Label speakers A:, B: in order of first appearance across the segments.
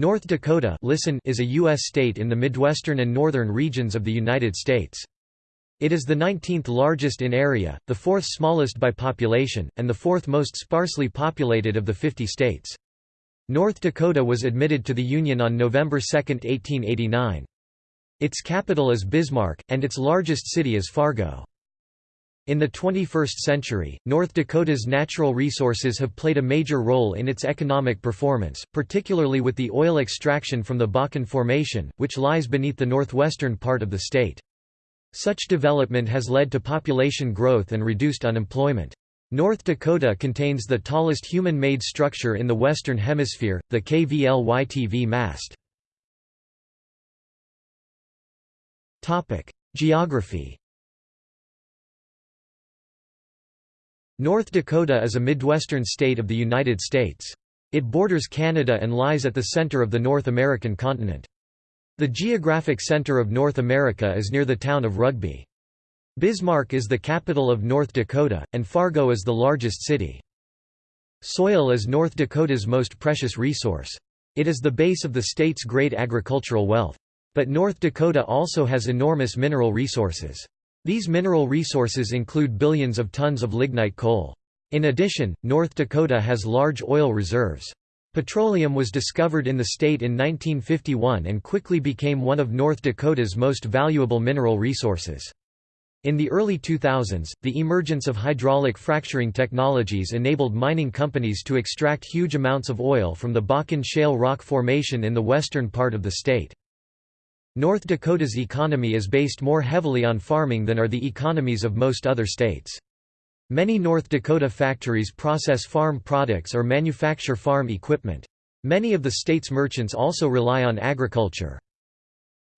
A: North Dakota listen is a U.S. state in the Midwestern and northern regions of the United States. It is the 19th largest in area, the fourth smallest by population, and the fourth most sparsely populated of the 50 states. North Dakota was admitted to the Union on November 2, 1889. Its capital is Bismarck, and its largest city is Fargo. In the 21st century, North Dakota's natural resources have played a major role in its economic performance, particularly with the oil extraction from the Bakken Formation, which lies beneath the northwestern part of the state. Such development has led to population growth and reduced unemployment. North Dakota contains the tallest human-made structure in the Western Hemisphere, the KVLY-TV mast. Geography North Dakota is a Midwestern state of the United States. It borders Canada and lies at the center of the North American continent. The geographic center of North America is near the town of Rugby. Bismarck is the capital of North Dakota, and Fargo is the largest city. Soil is North Dakota's most precious resource. It is the base of the state's great agricultural wealth. But North Dakota also has enormous mineral resources. These mineral resources include billions of tons of lignite coal. In addition, North Dakota has large oil reserves. Petroleum was discovered in the state in 1951 and quickly became one of North Dakota's most valuable mineral resources. In the early 2000s, the emergence of hydraulic fracturing technologies enabled mining companies to extract huge amounts of oil from the Bakken Shale rock formation in the western part of the state. North Dakota's economy is based more heavily on farming than are the economies of most other states. Many North Dakota factories process farm products or manufacture farm equipment. Many of the state's merchants also rely on agriculture.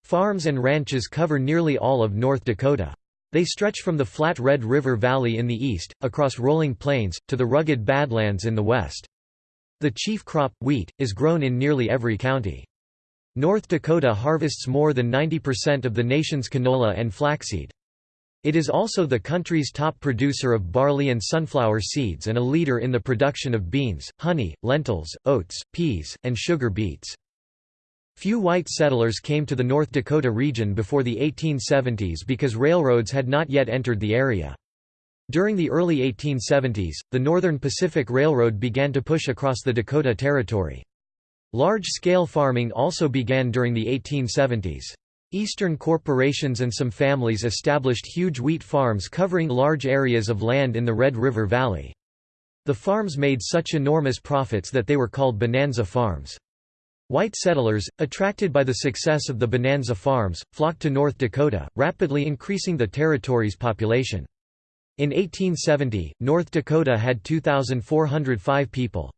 A: Farms and ranches cover nearly all of North Dakota. They stretch from the flat Red River Valley in the east, across rolling plains, to the rugged Badlands in the west. The chief crop, wheat, is grown in nearly every county. North Dakota harvests more than 90% of the nation's canola and flaxseed. It is also the country's top producer of barley and sunflower seeds and a leader in the production of beans, honey, lentils, oats, peas, and sugar beets. Few white settlers came to the North Dakota region before the 1870s because railroads had not yet entered the area. During the early 1870s, the Northern Pacific Railroad began to push across the Dakota Territory. Large-scale farming also began during the 1870s. Eastern corporations and some families established huge wheat farms covering large areas of land in the Red River Valley. The farms made such enormous profits that they were called bonanza farms. White settlers, attracted by the success of the bonanza farms, flocked to North Dakota, rapidly increasing the territory's population. In 1870, North Dakota had 2,405 people.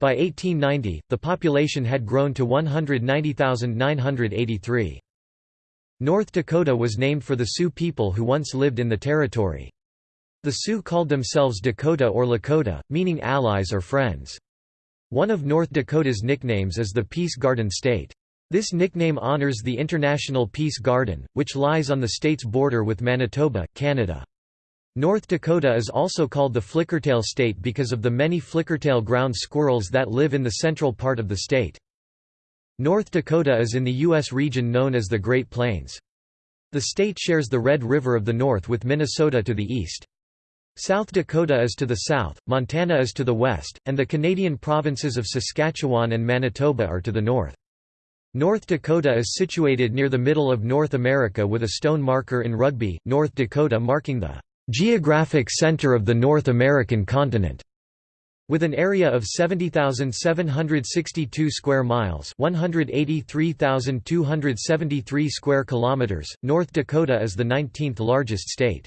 A: By 1890, the population had grown to 190,983. North Dakota was named for the Sioux people who once lived in the territory. The Sioux called themselves Dakota or Lakota, meaning allies or friends. One of North Dakota's nicknames is the Peace Garden State. This nickname honors the International Peace Garden, which lies on the state's border with Manitoba, Canada. North Dakota is also called the flickertail state because of the many flickertail ground squirrels that live in the central part of the state. North Dakota is in the U.S. region known as the Great Plains. The state shares the Red River of the north with Minnesota to the east. South Dakota is to the south, Montana is to the west, and the Canadian provinces of Saskatchewan and Manitoba are to the north. North Dakota is situated near the middle of North America with a stone marker in Rugby, North Dakota marking the geographic center of the North American continent. With an area of 70,762 square miles, 183,273 square kilometers, North Dakota is the 19th largest state.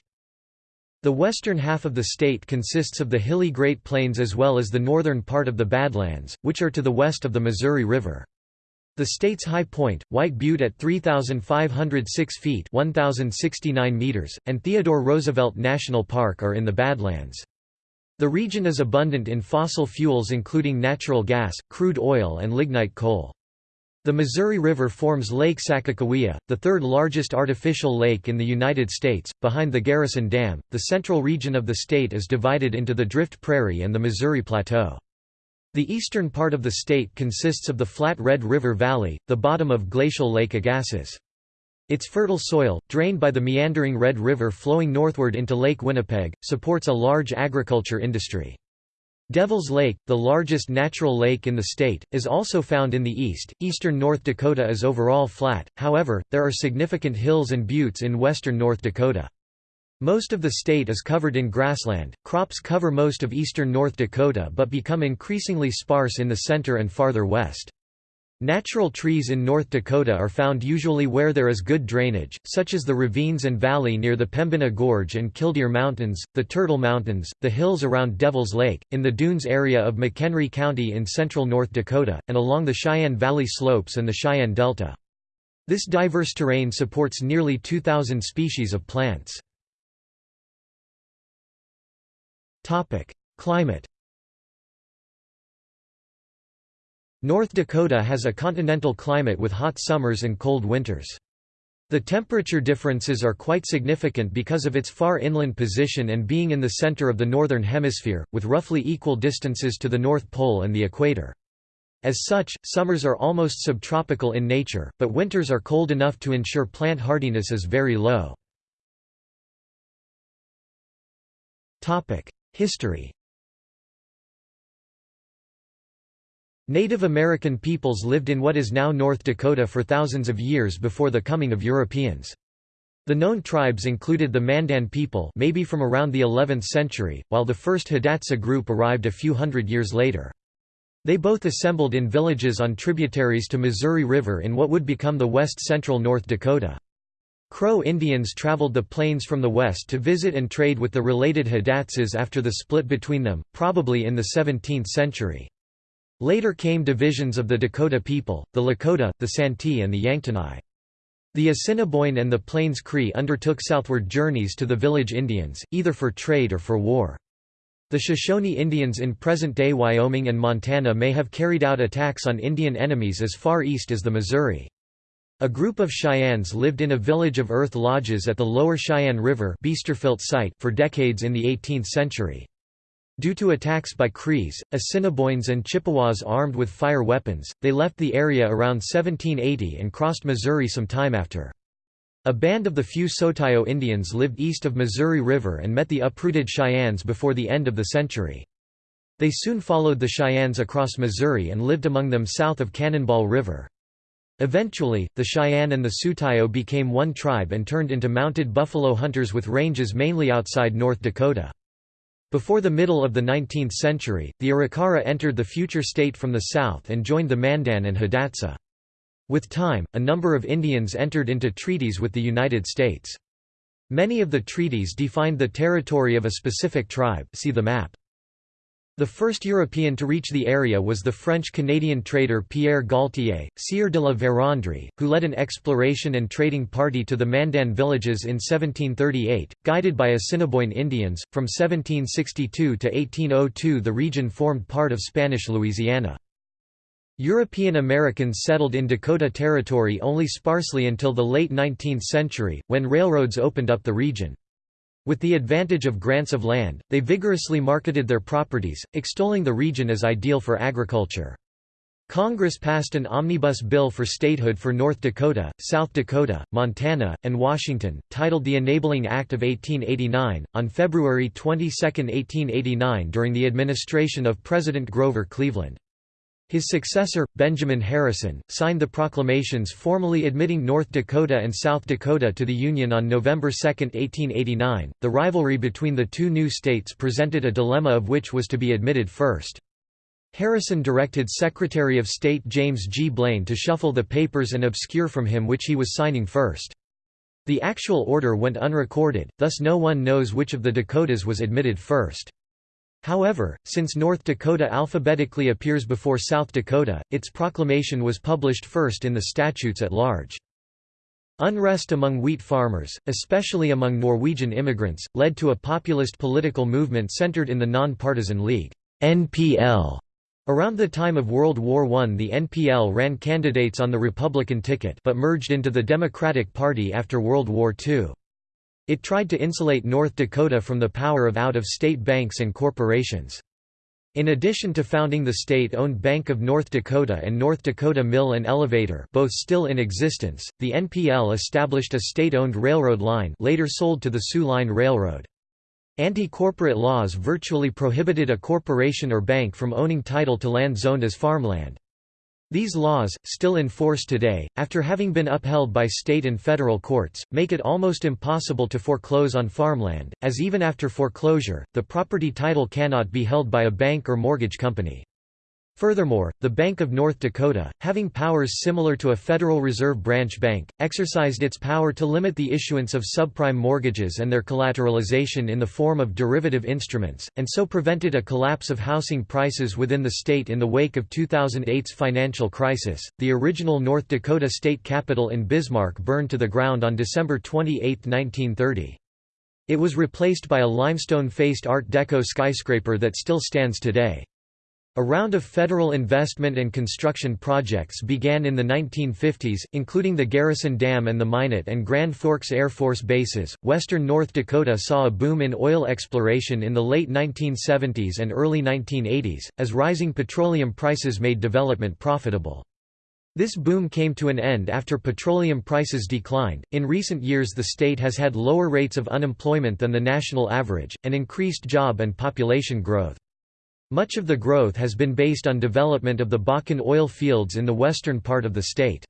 A: The western half of the state consists of the hilly Great Plains as well as the northern part of the Badlands, which are to the west of the Missouri River. The state's high point, White Butte at 3,506 feet 1,069 meters, and Theodore Roosevelt National Park are in the Badlands. The region is abundant in fossil fuels including natural gas, crude oil and lignite coal. The Missouri River forms Lake Sakakawea, the third largest artificial lake in the United States, behind the Garrison Dam. The central region of the state is divided into the Drift Prairie and the Missouri Plateau. The eastern part of the state consists of the flat Red River Valley, the bottom of glacial Lake Agassiz. Its fertile soil, drained by the meandering Red River flowing northward into Lake Winnipeg, supports a large agriculture industry. Devil's Lake, the largest natural lake in the state, is also found in the east. Eastern North Dakota is overall flat, however, there are significant hills and buttes in western North Dakota. Most of the state is covered in grassland. Crops cover most of eastern North Dakota but become increasingly sparse in the center and farther west. Natural trees in North Dakota are found usually where there is good drainage, such as the ravines and valley near the Pembina Gorge and Killdeer Mountains, the Turtle Mountains, the hills around Devil's Lake, in the dunes area of McHenry County in central North Dakota, and along the Sheyenne Valley slopes and the Sheyenne Delta. This diverse terrain supports nearly 2,000 species of plants. Climate North Dakota has a continental climate with hot summers and cold winters. The temperature differences are quite significant because of its far inland position and being in the center of the Northern Hemisphere, with roughly equal distances to the North Pole and the equator. As such, summers are almost subtropical in nature, but winters are cold enough to ensure plant hardiness is very low. History Native American peoples lived in what is now North Dakota for thousands of years before the coming of Europeans. The known tribes included the Mandan people maybe from around the 11th century, while the first Hidatsa group arrived a few hundred years later. They both assembled in villages on tributaries to Missouri River in what would become the west-central North Dakota. Crow Indians traveled the plains from the west to visit and trade with the related Hidatsas after the split between them, probably in the 17th century. Later came divisions of the Dakota people, the Lakota, the Santee and the Yanktonai. The Assiniboine and the Plains Cree undertook southward journeys to the village Indians, either for trade or for war. The Shoshone Indians in present-day Wyoming and Montana may have carried out attacks on Indian enemies as far east as the Missouri. A group of Cheyennes lived in a village of earth lodges at the lower Sheyenne River site for decades in the 18th century. Due to attacks by Crees, Assiniboines and Chippewas armed with fire weapons, they left the area around 1780 and crossed Missouri some time after. A band of the few Sutaio Indians lived east of Missouri River and met the uprooted Cheyennes before the end of the century. They soon followed the Cheyennes across Missouri and lived among them south of Cannonball River. Eventually, the Cheyenne and the Sutaio became one tribe and turned into mounted buffalo hunters with ranges mainly outside North Dakota. Before the middle of the 19th century, the Arikara entered the future state from the south and joined the Mandan and Hidatsa. With time, a number of Indians entered into treaties with the United States. Many of the treaties defined the territory of a specific tribe see the map. The first European to reach the area was the French-Canadian trader Pierre Gaultier, Sieur de la Vérendrye, who led an exploration and trading party to the Mandan villages in 1738, guided by Assiniboine Indians. From 1762 to 1802 the region formed part of Spanish Louisiana. European Americans settled in Dakota Territory only sparsely until the late 19th century, when railroads opened up the region. With the advantage of grants of land, they vigorously marketed their properties, extolling the region as ideal for agriculture. Congress passed an omnibus bill for statehood for North Dakota, South Dakota, Montana, and Washington, titled the Enabling Act of 1889, on February 22, 1889 during the administration of President Grover Cleveland. His successor, Benjamin Harrison, signed the proclamations formally admitting North Dakota and South Dakota to the Union on November 2, 1889. The rivalry between the two new states presented a dilemma of which was to be admitted first. Harrison directed Secretary of State James G. Blaine to shuffle the papers and obscure from him which he was signing first. The actual order went unrecorded, thus no one knows which of the Dakotas was admitted first. However, since North Dakota alphabetically appears before South Dakota, its proclamation was published first in the statutes at large. Unrest among wheat farmers, especially among Norwegian immigrants, led to a populist political movement centered in the Non-Partisan League NPL. Around the time of World War I the NPL ran candidates on the Republican ticket but merged into the Democratic Party after World War II. It tried to insulate North Dakota from the power of out-of-state banks and corporations. In addition to founding the state-owned Bank of North Dakota and North Dakota Mill and Elevator both still in existence, the NPL established a state-owned railroad line later sold to the Soo Line Railroad. Anti-corporate laws virtually prohibited a corporation or bank from owning title to land zoned as farmland. These laws, still in force today, after having been upheld by state and federal courts, make it almost impossible to foreclose on farmland, as even after foreclosure, the property title cannot be held by a bank or mortgage company. Furthermore, the Bank of North Dakota, having powers similar to a Federal Reserve branch bank, exercised its power to limit the issuance of subprime mortgages and their collateralization in the form of derivative instruments, and so prevented a collapse of housing prices within the state in the wake of 2008's financial crisis. The original North Dakota state capitol in Bismarck burned to the ground on December 28, 1930. It was replaced by a limestone-faced Art Deco skyscraper that still stands today. A round of federal investment and construction projects began in the 1950s, including the Garrison Dam and the Minot and Grand Forks Air Force bases. Western North Dakota saw a boom in oil exploration in the late 1970s and early 1980s, as rising petroleum prices made development profitable. This boom came to an end after petroleum prices declined. In recent years, the state has had lower rates of unemployment than the national average, and increased job and population growth. Much of the growth has been based on development of the Bakken oil fields in the western part of the state.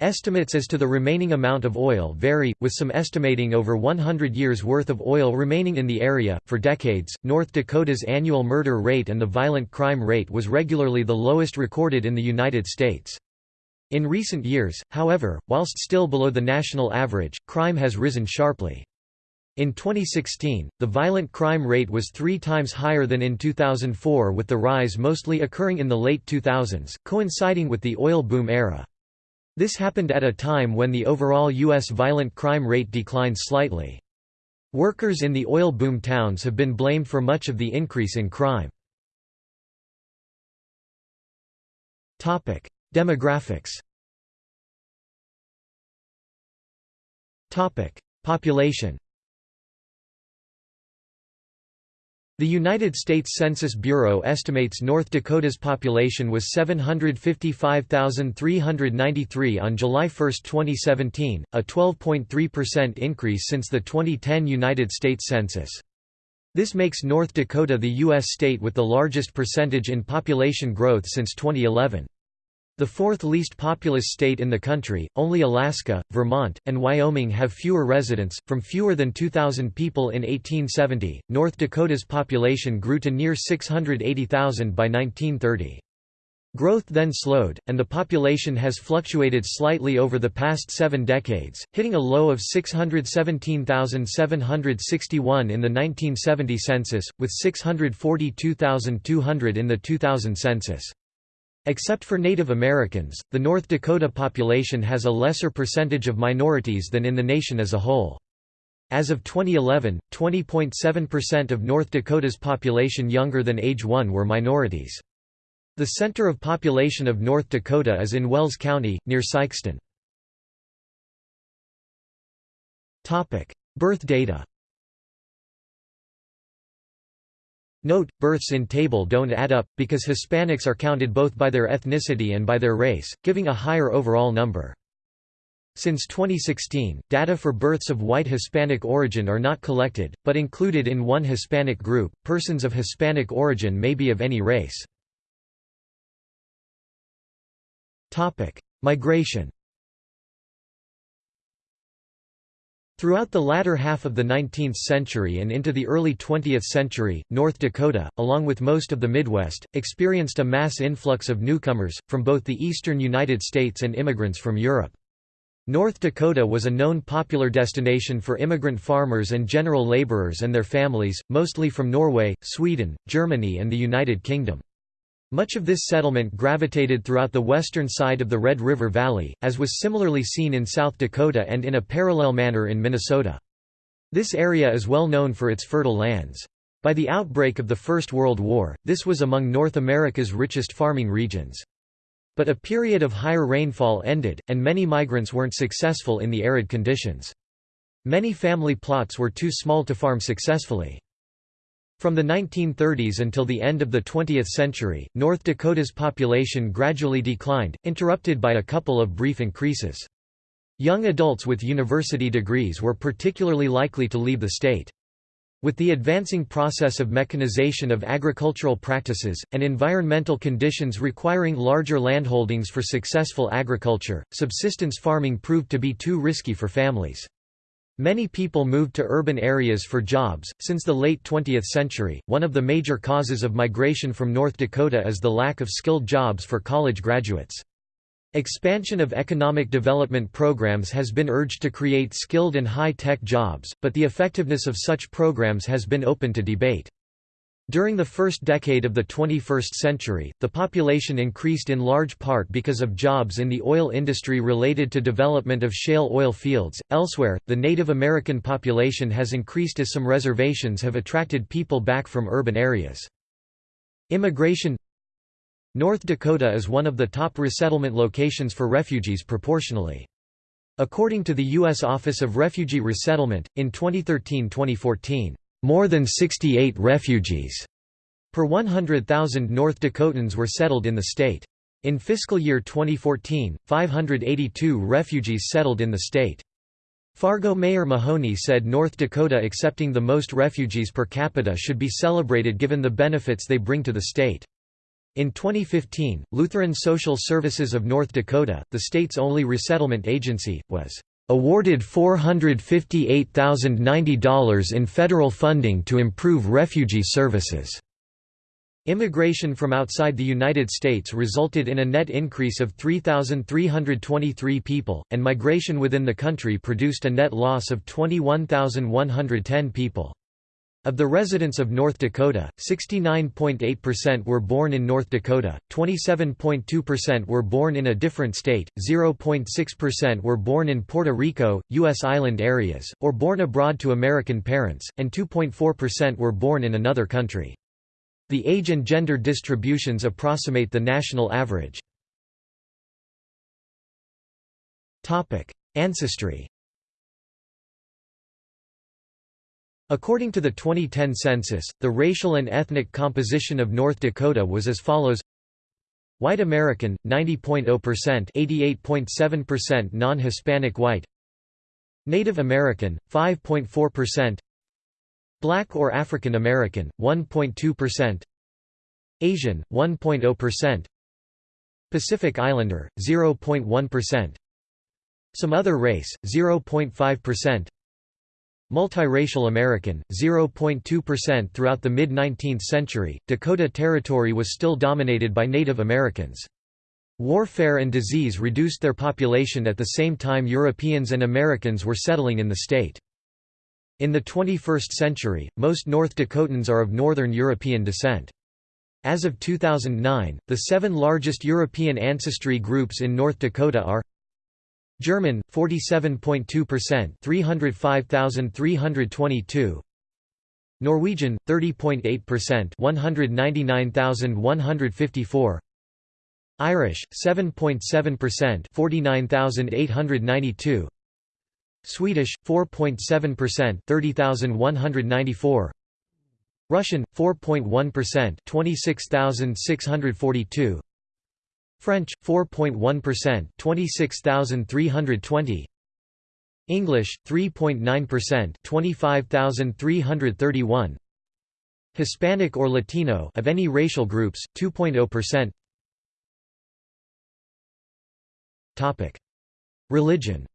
A: Estimates as to the remaining amount of oil vary, with some estimating over 100 years' worth of oil remaining in the area. For decades, North Dakota's annual murder rate and the violent crime rate was regularly the lowest recorded in the United States. In recent years, however, whilst still below the national average, crime has risen sharply. In 2016, the violent crime rate was three times higher than in 2004 with the rise mostly occurring in the late 2000s, coinciding with the oil boom era. This happened at a time when the overall U.S. violent crime rate declined slightly. Workers in the oil boom towns have been blamed for much of the increase in crime. Demographics Population The United States Census Bureau estimates North Dakota's population was 755,393 on July 1, 2017, a 12.3% increase since the 2010 United States Census. This makes North Dakota the U.S. state with the largest percentage in population growth since 2011. The fourth least populous state in the country, only Alaska, Vermont, and Wyoming have fewer residents. From fewer than 2,000 people in 1870, North Dakota's population grew to near 680,000 by 1930. Growth then slowed, and the population has fluctuated slightly over the past seven decades, hitting a low of 617,761 in the 1970 census, with 642,200 in the 2000 census. Except for Native Americans, the North Dakota population has a lesser percentage of minorities than in the nation as a whole. As of 2011, 20.7% of North Dakota's population younger than age 1 were minorities. The center of population of North Dakota is in Wells County, near Sykeston. Birth data Note, births in table don't add up, because Hispanics are counted both by their ethnicity and by their race, giving a higher overall number. Since 2016, data for births of white Hispanic origin are not collected, but included in one Hispanic group. Persons of Hispanic origin may be of any race. Topic: Migration. Throughout the latter half of the 19th century and into the early 20th century, North Dakota, along with most of the Midwest, experienced a mass influx of newcomers, from both the eastern United States and immigrants from Europe. North Dakota was a known popular destination for immigrant farmers and general laborers and their families, mostly from Norway, Sweden, Germany and the United Kingdom. Much of this settlement gravitated throughout the western side of the Red River Valley, as was similarly seen in South Dakota and in a parallel manner in Minnesota. This area is well known for its fertile lands. By the outbreak of the First World War, this was among North America's richest farming regions. But a period of higher rainfall ended, and many migrants weren't successful in the arid conditions. Many family plots were too small to farm successfully. From the 1930s until the end of the 20th century, North Dakota's population gradually declined, interrupted by a couple of brief increases. Young adults with university degrees were particularly likely to leave the state. With the advancing process of mechanization of agricultural practices, and environmental conditions requiring larger landholdings for successful agriculture, subsistence farming proved to be too risky for families. Many people moved to urban areas for jobs. Since the late 20th century, one of the major causes of migration from North Dakota is the lack of skilled jobs for college graduates. Expansion of economic development programs has been urged to create skilled and high-tech jobs, but the effectiveness of such programs has been open to debate. During the first decade of the 21st century, the population increased in large part because of jobs in the oil industry related to development of shale oil fields. Elsewhere, the Native American population has increased as some reservations have attracted people back from urban areas. Immigration North Dakota is one of the top resettlement locations for refugees proportionally. According to the U.S. Office of Refugee Resettlement, in 2013–2014, more than 68 refugees per 100,000 North Dakotans were settled in the state. In fiscal year 2014, 582 refugees settled in the state. Fargo Mayor Mahoney said North Dakota accepting the most refugees per capita should be celebrated given the benefits they bring to the state. In 2015, Lutheran Social Services of North Dakota, the state's only resettlement agency, was awarded $458,090 in federal funding to improve refugee services. Immigration from outside the United States resulted in a net increase of 3,323 people, and migration within the country produced a net loss of 21,110 people. Of the residents of North Dakota, 69.8% were born in North Dakota, 27.2% were born in a different state, 0.6% were born in Puerto Rico, U.S. island areas, or born abroad to American parents, and 2.4% were born in another country. The age and gender distributions approximate the national average. Ancestry According to the 2010 census, the racial and ethnic composition of North Dakota was as follows. White American, 90.0% 88.7% non-Hispanic white. Native American, 5.4% Black or African American, 1.2% Asian, 1.0% Pacific Islander, 0.1% Some other race, 0.5% Multiracial American, 0.2% Throughout the mid-19th century, Dakota Territory was still dominated by Native Americans. Warfare and disease reduced their population at the same time Europeans and Americans were settling in the state. In the 21st century, most North Dakotans are of Northern European descent. As of 2009, the seven largest European ancestry groups in North Dakota are German 47.2% 305,322 Norwegian 30.8% 199,154 Irish 7.7% 49,892 Swedish 4.7% 30,194 Russian 4.1% 26,642 French 4.1% 26320 English 3.9% 25331 Hispanic or Latino of any racial groups 2.0% Topic. Religion.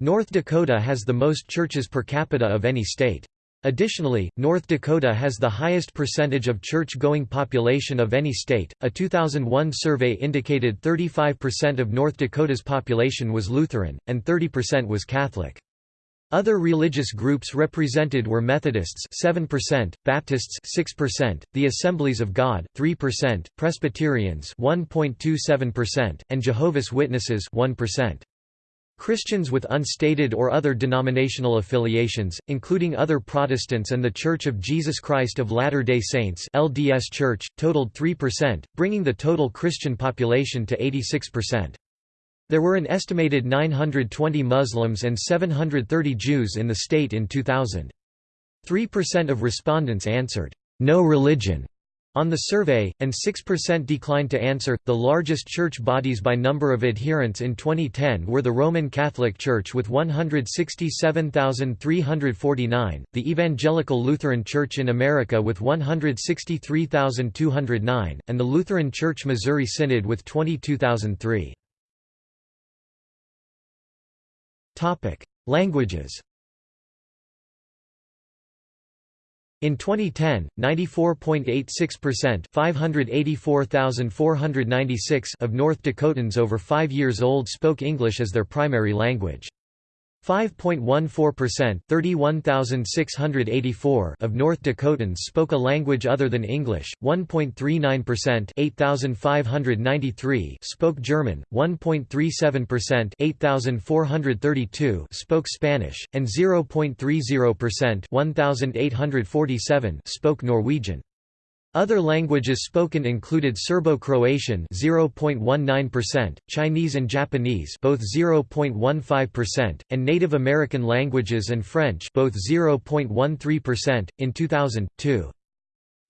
A: North Dakota has the most churches per capita of any state. Additionally, North Dakota has the highest percentage of church-going population of any state. A 2001 survey indicated 35% of North Dakota's population was Lutheran and 30% was Catholic. Other religious groups represented were Methodists 7%, Baptists 6%, the Assemblies of God 3%, Presbyterians 1.27%, and Jehovah's Witnesses 1%. Christians with unstated or other denominational affiliations, including other Protestants and The Church of Jesus Christ of Latter-day Saints LDS Church, totaled 3%, bringing the total Christian population to 86%. There were an estimated 920 Muslims and 730 Jews in the state in 2000. 3% of respondents answered, "'No religion' on the survey, and 6% declined to answer. The largest church bodies by number of adherents in 2010 were the Roman Catholic Church with 167,349, the Evangelical Lutheran Church in America with 163,209, and the Lutheran Church Missouri Synod with 22,003. Languages In 2010, 94.86% 584,496 of North Dakotans over 5 years old spoke English as their primary language. 5.14% 31,684 of North Dakotans spoke a language other than English, 1.39% 8,593 spoke German, 1.37% 8,432 spoke Spanish, and 0.30% 1,847 spoke Norwegian. Other languages spoken included Serbo-Croatian 0.19%, Chinese and Japanese both 0.15%, and Native American languages and French both 0.13%. In 2002,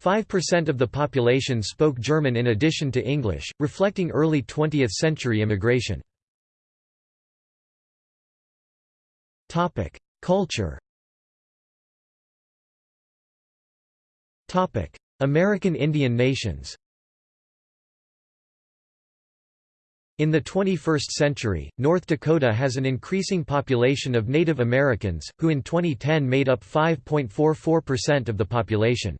A: 5% of the population spoke German in addition to English, reflecting early 20th century immigration. Topic: Culture. Topic: American Indian nations In the 21st century, North Dakota has an increasing population of Native Americans, who in 2010 made up 5.44% of the population.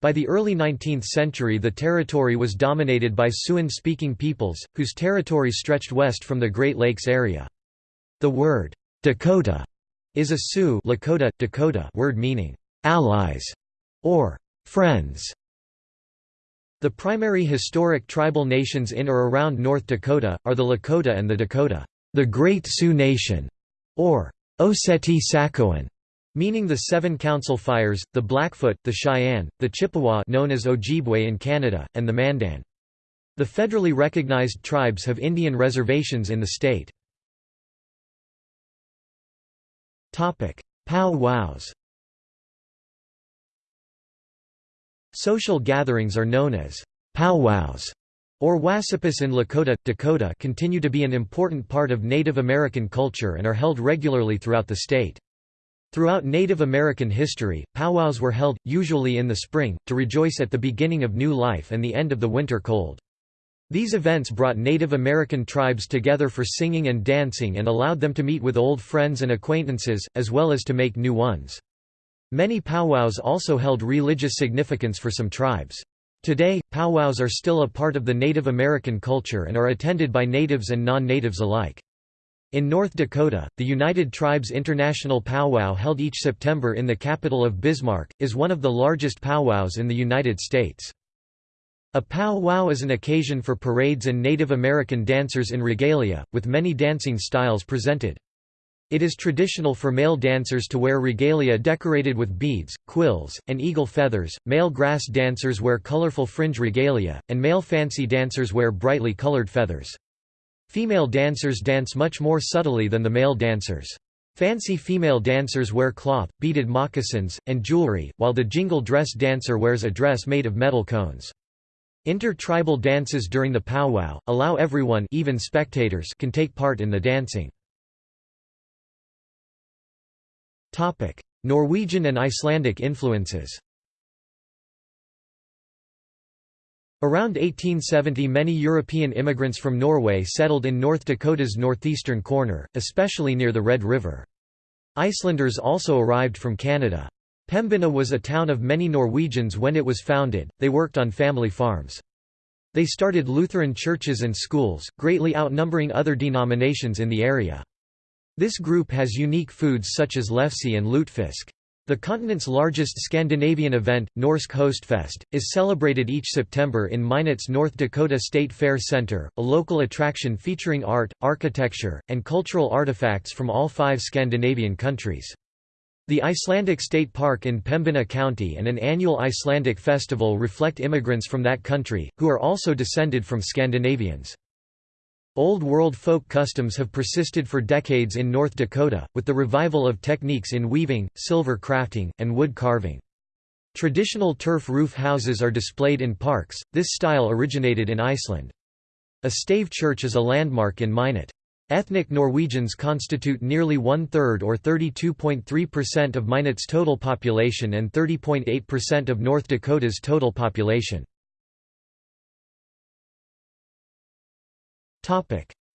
A: By the early 19th century the territory was dominated by Siouan-speaking peoples, whose territory stretched west from the Great Lakes area. The word, Dakota, is a Sioux Lakota, Dakota word meaning, allies, or Friends The primary historic tribal nations in or around North Dakota, are the Lakota and the Dakota, the Great Sioux Nation, or Oceti-Sakowin, meaning the Seven Council Fires, the Blackfoot, the Cheyenne, the Chippewa known as Ojibwe in Canada, and the Mandan. The federally recognized tribes have Indian reservations in the state. Pow-wows Social gatherings are known as powwows or wacipis in Lakota, Dakota continue to be an important part of Native American culture and are held regularly throughout the state. Throughout Native American history, powwows were held, usually in the spring, to rejoice at the beginning of new life and the end of the winter cold. These events brought Native American tribes together for singing and dancing and allowed them to meet with old friends and acquaintances, as well as to make new ones. Many powwows also held religious significance for some tribes. Today, powwows are still a part of the Native American culture and are attended by natives and non-natives alike. In North Dakota, the United Tribes International Powwow held each September in the capital of Bismarck, is one of the largest powwows in the United States. A powwow is an occasion for parades and Native American dancers in regalia, with many dancing styles presented. It is traditional for male dancers to wear regalia decorated with beads, quills, and eagle feathers, male grass dancers wear colorful fringe regalia, and male fancy dancers wear brightly colored feathers. Female dancers dance much more subtly than the male dancers. Fancy female dancers wear cloth, beaded moccasins, and jewelry, while the jingle dress dancer wears a dress made of metal cones. Inter-tribal dances during the powwow, allow everyone even spectators can take part in the dancing. Norwegian and Icelandic influences Around 1870 many European immigrants from Norway settled in North Dakota's northeastern corner, especially near the Red River. Icelanders also arrived from Canada. Pembina was a town of many Norwegians when it was founded, they worked on family farms. They started Lutheran churches and schools, greatly outnumbering other denominations in the area. This group has unique foods such as lefse and lutefisk. The continent's largest Scandinavian event, Norsk Hostfest, is celebrated each September in Minot's North Dakota State Fair Center, a local attraction featuring art, architecture, and cultural artifacts from all five Scandinavian countries. The Icelandic State Park in Pembina County and an annual Icelandic festival reflect immigrants from that country, who are also descended from Scandinavians. Old World folk customs have persisted for decades in North Dakota, with the revival of techniques in weaving, silver crafting, and wood carving. Traditional turf roof houses are displayed in parks, this style originated in Iceland. A stave church is a landmark in Minot. Ethnic Norwegians constitute nearly one-third or 32.3% of Minot's total population and 30.8% of North Dakota's total population.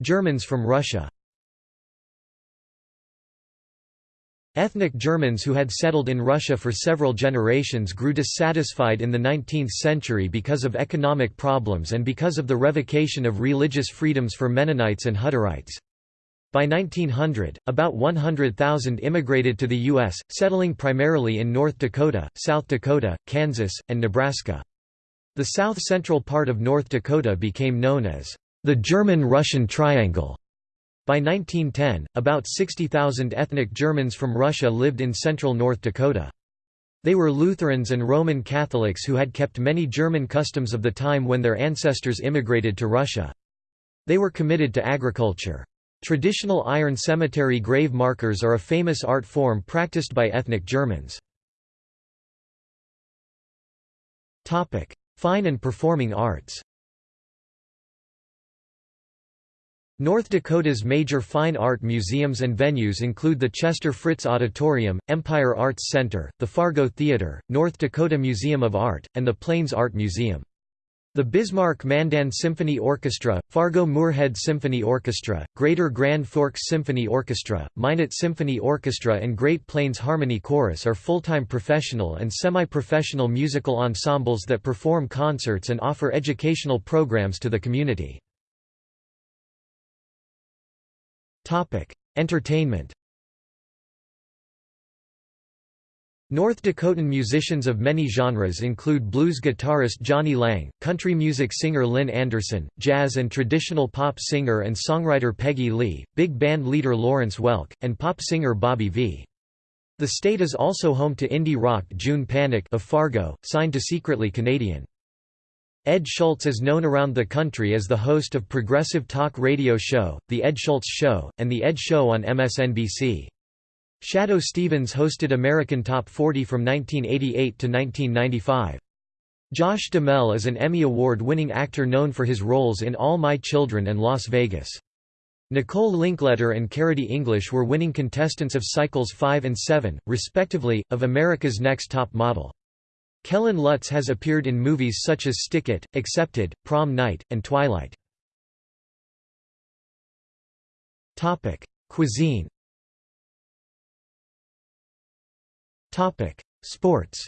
A: Germans from Russia Ethnic Germans who had settled in Russia for several generations grew dissatisfied in the 19th century because of economic problems and because of the revocation of religious freedoms for Mennonites and Hutterites. By 1900, about 100,000 immigrated to the U.S., settling primarily in North Dakota, South Dakota, Kansas, and Nebraska. The south-central part of North Dakota became known as the German-Russian Triangle. By 1910, about 60,000 ethnic Germans from Russia lived in central North Dakota. They were Lutherans and Roman Catholics who had kept many German customs of the time when their ancestors immigrated to Russia. They were committed to agriculture. Traditional iron cemetery grave markers are a famous art form practiced by ethnic Germans. Fine and performing arts North Dakota's major fine art museums and venues include the Chester Fritz Auditorium, Empire Arts Center, the Fargo Theater, North Dakota Museum of Art, and the Plains Art Museum. The Bismarck-Mandan Symphony Orchestra, Fargo-Moorhead Symphony Orchestra, Greater Grand Forks Symphony Orchestra, Minot Symphony Orchestra and Great Plains Harmony Chorus are full-time professional and semi-professional musical ensembles that perform concerts and offer educational programs to the community. Entertainment. North Dakotan musicians of many genres include blues guitarist Jonny Lang, country music singer Lynn Anderson, jazz and traditional pop singer and songwriter Peggy Lee, big band leader Lawrence Welk, and pop singer Bobby V. The state is also home to indie rock June Panic of Fargo, signed to Secretly Canadian. Ed Schultz is known around the country as the host of progressive talk radio show, The Ed Schultz Show, and The Ed Show on MSNBC. Shadoe Stevens hosted American Top 40 from 1988 to 1995. Josh Duhamel is an Emmy Award-winning actor known for his roles in All My Children and Las Vegas. Nicole Linkletter and CariDee English were winning contestants of Cycles 5 and 7, respectively, of America's Next Top Model. Kellen Lutz has appeared in movies such as Stick It, Accepted, Prom Night, and Twilight. Topic: Cuisine Topic: Sports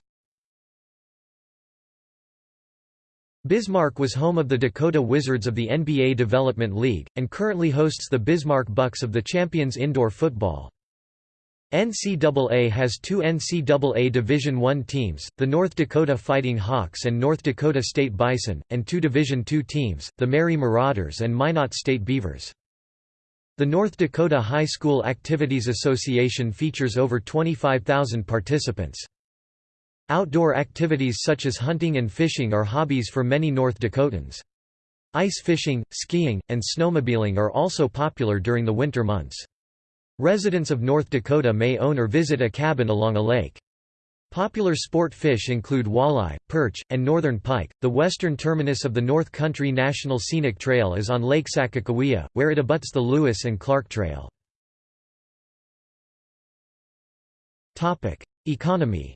A: Bismarck was home of the Dakota Wizards of the NBA Development League, and currently hosts the Bismarck Bucks of the Champions Indoor Football. NCAA has two NCAA Division I teams, the North Dakota Fighting Hawks and North Dakota State Bison, and two Division II teams, the Mary Marauders and Minot State Beavers. The North Dakota High School Activities Association features over 25,000 participants. Outdoor activities such as hunting and fishing are hobbies for many North Dakotans. Ice fishing, skiing, and snowmobiling are also popular during the winter months. Residents of North Dakota may own or visit a cabin along a lake. Popular sport fish include walleye, perch, and northern pike. The western terminus of the North Country National Scenic Trail is on Lake Sakakawea, where it abuts the Lewis and Clark Trail. Topic: Economy.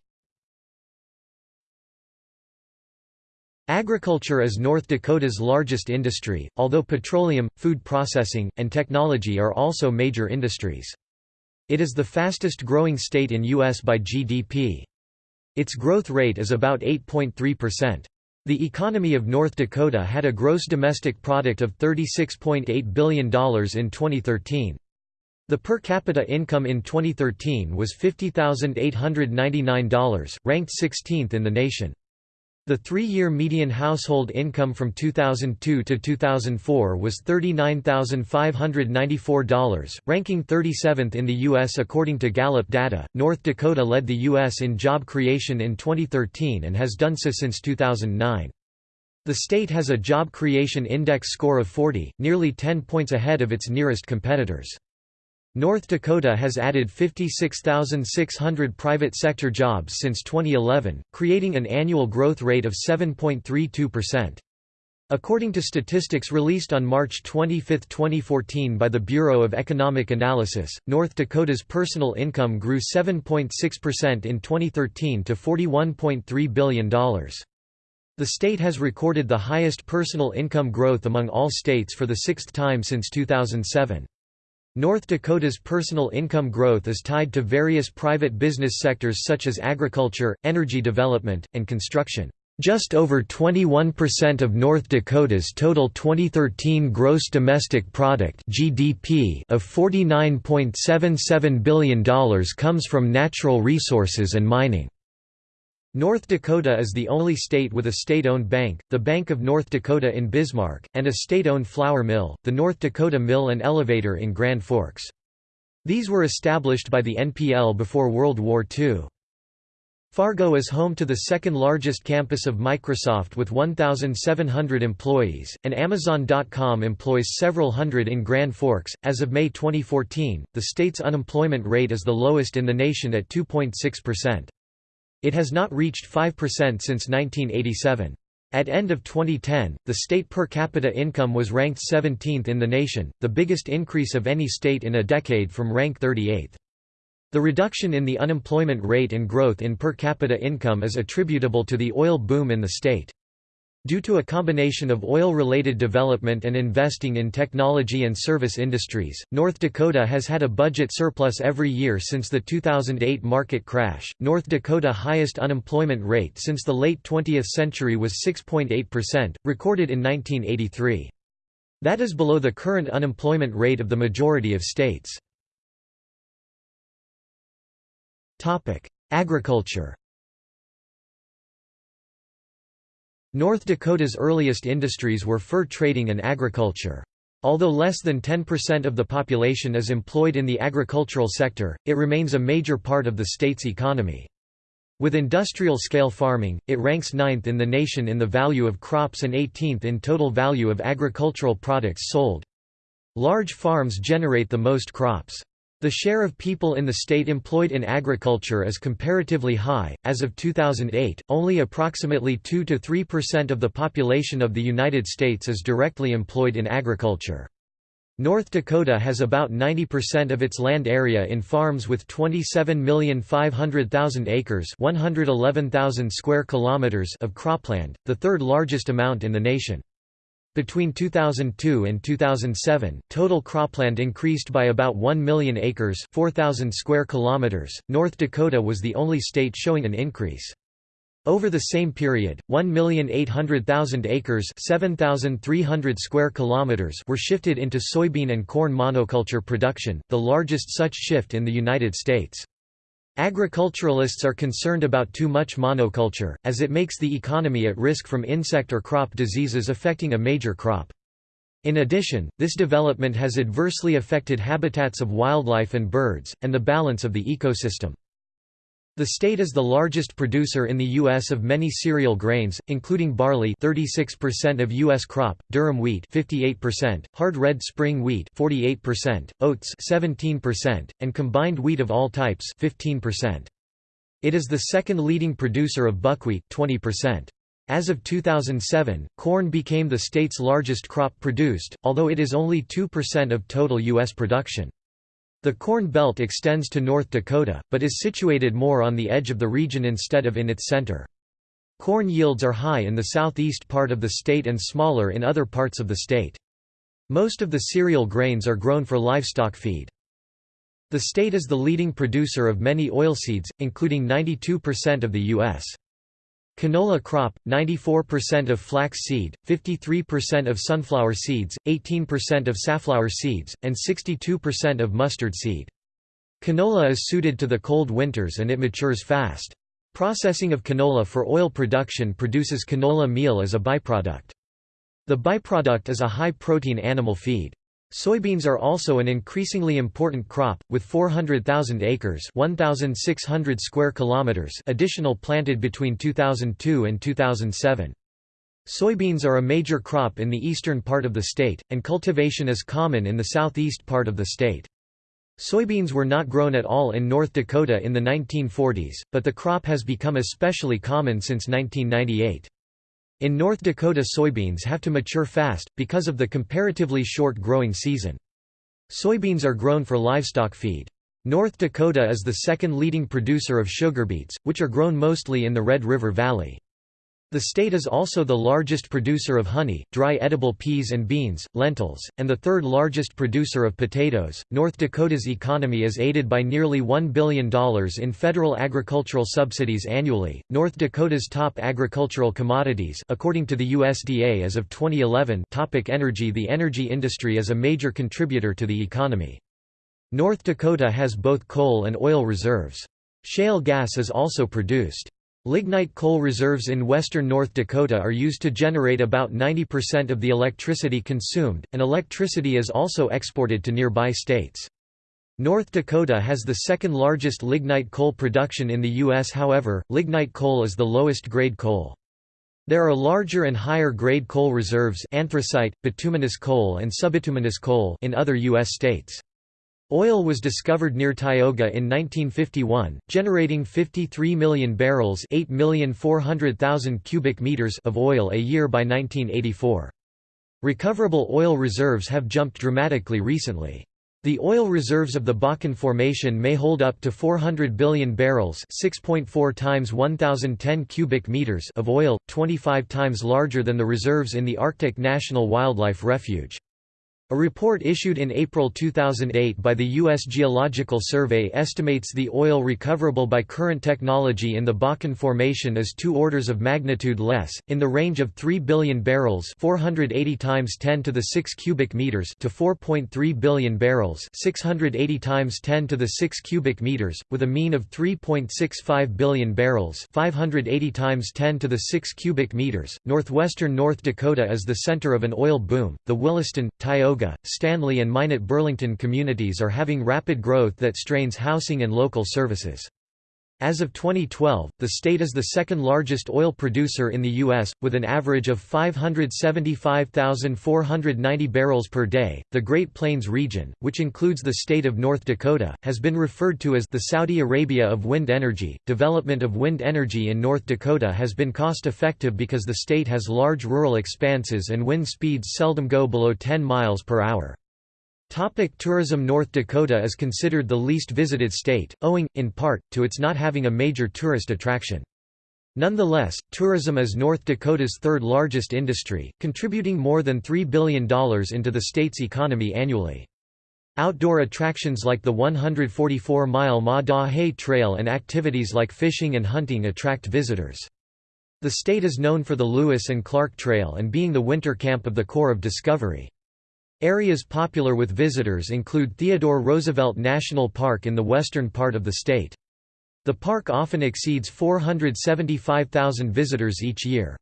A: Agriculture is North Dakota's largest industry, although petroleum, food processing, and technology are also major industries. It is the fastest growing state in U.S. by GDP. Its growth rate is about 8.3%. The economy of North Dakota had a gross domestic product of $36.8 billion in 2013. The per capita income in 2013 was $50,899, ranked 16th in the nation. The three-year median household income from 2002 to 2004 was $39,594, ranking 37th in the U.S. according to Gallup data. North Dakota led the U.S. in job creation in 2013 and has done so since 2009. The state has a job creation index score of 40, nearly 10 points ahead of its nearest competitors. North Dakota has added 56,600 private sector jobs since 2011, creating an annual growth rate of 7.32%. According to statistics released on March 25, 2014 by the Bureau of Economic Analysis, North Dakota's personal income grew 7.6% in 2013 to $41.3 billion. The state has recorded the highest personal income growth among all states for the sixth time since 2007. North Dakota's personal income growth is tied to various private business sectors such as agriculture, energy development, and construction. Just over 21% of North Dakota's total 2013 gross domestic product (GDP) of $49.77 billion comes from natural resources and mining. North Dakota is the only state with a state-owned bank, the Bank of North Dakota in Bismarck, and a state-owned flour mill, the North Dakota Mill and Elevator in Grand Forks. These were established by the NPL before World War II. Fargo is home to the second largest campus of Microsoft with 1,700 employees, and Amazon.com employs several hundred in Grand Forks. As of May 2014, the state's unemployment rate is the lowest in the nation at 2.6%. It has not reached 5% since 1987. At end of 2010, the state per capita income was ranked 17th in the nation, the biggest increase of any state in a decade from rank 38th. The reduction in the unemployment rate and growth in per capita income is attributable to the oil boom in the state. Due to a combination of oil-related development and investing in technology and service industries, North Dakota has had a budget surplus every year since the 2008 market crash. North Dakota highest unemployment rate since the late 20th century was 6.8%, recorded in 1983. That is below the current unemployment rate of the majority of states. Topic: Agriculture North Dakota's earliest industries were fur trading and agriculture. Although less than 10% of the population is employed in the agricultural sector, it remains a major part of the state's economy. With industrial-scale farming, it ranks ninth in the nation in the value of crops and 18th in total value of agricultural products sold. Large farms generate the most crops. The share of people in the state employed in agriculture is comparatively high. As of 2008, only approximately 2 to 3% of the population of the United States is directly employed in agriculture. North Dakota has about 90% of its land area in farms with 27,500,000 acres, 111,000 square kilometers of cropland, the third largest amount in the nation. Between 2002 and 2007, total cropland increased by about 1 million acres 4,000 square kilometers. .North Dakota was the only state showing an increase. Over the same period, 1,800,000 acres 7,300 square kilometers were shifted into soybean and corn monoculture production, the largest such shift in the United States. Agriculturalists are concerned about too much monoculture, as it makes the economy at risk from insect or crop diseases affecting a major crop. In addition, this development has adversely affected habitats of wildlife and birds, and the balance of the ecosystem. The state is the largest producer in the U.S. of many cereal grains, including barley 36% of U.S. crop, durum wheat 58%, hard red spring wheat 48%, oats 17%, and combined wheat of all types 15%. It is the second leading producer of buckwheat 20%. As of 2007, corn became the state's largest crop produced, although it is only 2% of total U.S. production. The Corn Belt extends to North Dakota, but is situated more on the edge of the region instead of in its center. Corn yields are high in the southeast part of the state and smaller in other parts of the state. Most of the cereal grains are grown for livestock feed. The state is the leading producer of many oilseeds, including 92% of the U.S. Canola crop, 94% of flax seed, 53% of sunflower seeds, 18% of safflower seeds, and 62% of mustard seed. Canola is suited to the cold winters and it matures fast. Processing of canola for oil production produces canola meal as a byproduct. The byproduct is a high-protein animal feed. Soybeans are also an increasingly important crop, with 400,000 acres 1,600 square kilometers additional planted between 2002 and 2007. Soybeans are a major crop in the eastern part of the state, and cultivation is common in the southeast part of the state. Soybeans were not grown at all in North Dakota in the 1940s, but the crop has become especially common since 1998. In North Dakota soybeans have to mature fast, because of the comparatively short growing season. Soybeans are grown for livestock feed. North Dakota is the second leading producer of sugar beets, which are grown mostly in the Red River Valley. The state is also the largest producer of honey, dry edible peas and beans, lentils, and the third largest producer of potatoes. North Dakota's economy is aided by nearly $1 billion in federal agricultural subsidies annually. North Dakota's top agricultural commodities, according to the USDA as of 2011, topic energy The energy industry is a major contributor to the economy. North Dakota has both coal and oil reserves. Shale gas is also produced. Lignite coal reserves in western North Dakota are used to generate about 90% of the electricity consumed, and electricity is also exported to nearby states. North Dakota has the second largest lignite coal production in the U.S. However, lignite coal is the lowest grade coal. There are larger and higher grade coal reserves anthracite, bituminous coal and subbituminous coal in other U.S. states. Oil was discovered near Tioga in 1951, generating 53 million barrels cubic meters of oil a year by 1984. Recoverable oil reserves have jumped dramatically recently. The oil reserves of the Bakken Formation may hold up to 400 billion barrels 6.4 times 1010 cubic meters of oil, 25 times larger than the reserves in the Arctic National Wildlife Refuge. A report issued in April 2008 by the U.S. Geological Survey estimates the oil recoverable by current technology in the Bakken Formation is two orders of magnitude less, in the range of 3 billion barrels 480 times 10 to the 6 cubic meters to 4.3 billion barrels 680 times 10 to the 6 cubic meters, with a mean of 3.65 billion barrels 580 times 10 to the 6 cubic meters. Northwestern North Dakota is the center of an oil boom. The Williston, Tioga, Stanley and Minot Burlington communities are having rapid growth that strains housing and local services. As of 2012, the state is the second largest oil producer in the U.S., with an average of 575,490 barrels per day. The Great Plains region, which includes the state of North Dakota, has been referred to as the Saudi Arabia of wind energy. Development of wind energy in North Dakota has been cost effective because the state has large rural expanses and wind speeds seldom go below 10 miles per hour. Topic tourism North Dakota is considered the least visited state, owing, in part, to its not having a major tourist attraction. Nonetheless, tourism is North Dakota's third largest industry, contributing more than $3 billion into the state's economy annually. Outdoor attractions like the 144-mile Maah Daah Hey Trail and activities like fishing and hunting attract visitors. The state is known for the Lewis and Clark Trail and being the winter camp of the Corps of Discovery. Areas popular with visitors include Theodore Roosevelt National Park in the western part of the state. The park often exceeds 475,000 visitors each year.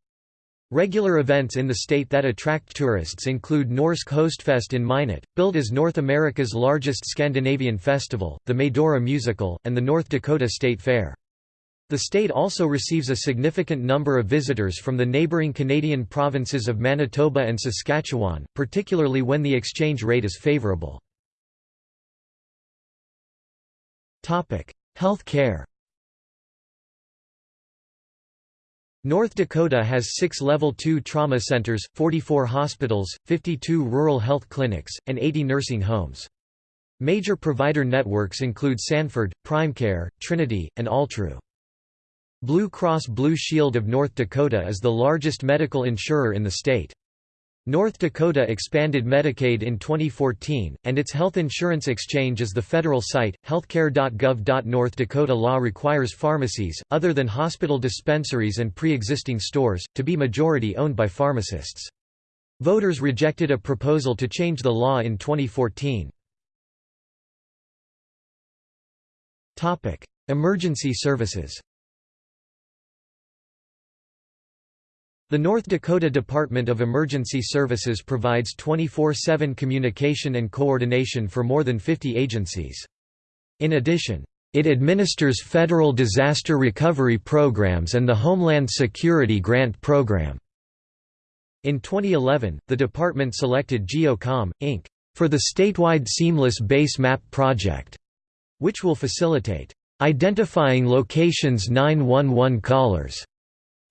A: Regular events in the state that attract tourists include Norsk Hostfest in Minot, billed as North America's largest Scandinavian festival, the Medora Musical, and the North Dakota State Fair. The state also receives a significant number of visitors from the neighboring Canadian provinces of Manitoba and Saskatchewan, particularly when the exchange rate is favorable. Health care North Dakota has six Level 2 trauma centers, 44 hospitals, 52 rural health clinics, and 80 nursing homes. Major provider networks include Sanford, PrimeCare, Trinity, and Altru. Blue Cross Blue Shield of North Dakota is the largest medical insurer in the state. North Dakota expanded Medicaid in 2014, and its health insurance exchange is the federal site. Healthcare.gov. North Dakota law requires pharmacies, other than hospital dispensaries and pre existing stores, to be majority owned by pharmacists. Voters rejected a proposal to change the law in 2014. Emergency services The North Dakota Department of Emergency Services provides 24-7 communication and coordination for more than 50 agencies. In addition, it administers federal disaster recovery programs and the Homeland Security Grant Program. In 2011, the department selected GeoComm, Inc. for the statewide Seamless Base Map project, which will facilitate identifying locations 911 callers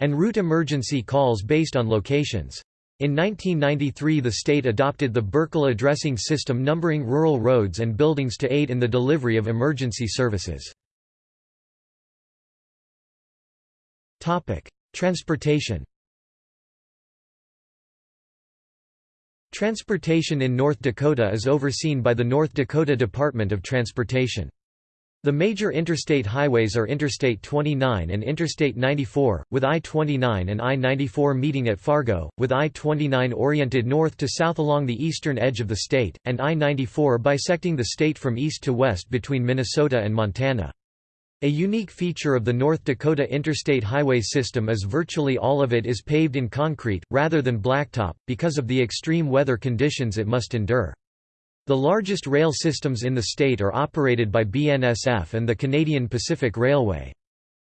A: and route emergency calls based on locations. In 1993 the state adopted the Burkle addressing system numbering rural roads and buildings to aid in the delivery of emergency services. Transportation Transportation in North Dakota is overseen by the North Dakota Department of Transportation. The major interstate highways are Interstate 29 and Interstate 94, with I-29 and I-94 meeting at Fargo, with I-29 oriented north to south along the eastern edge of the state, and I-94 bisecting the state from east to west between Minnesota and Montana. A unique feature of the North Dakota interstate highway system is virtually all of it is paved in concrete, rather than blacktop, because of the extreme weather conditions it must endure. The largest rail systems in the state are operated by BNSF and the Canadian Pacific Railway.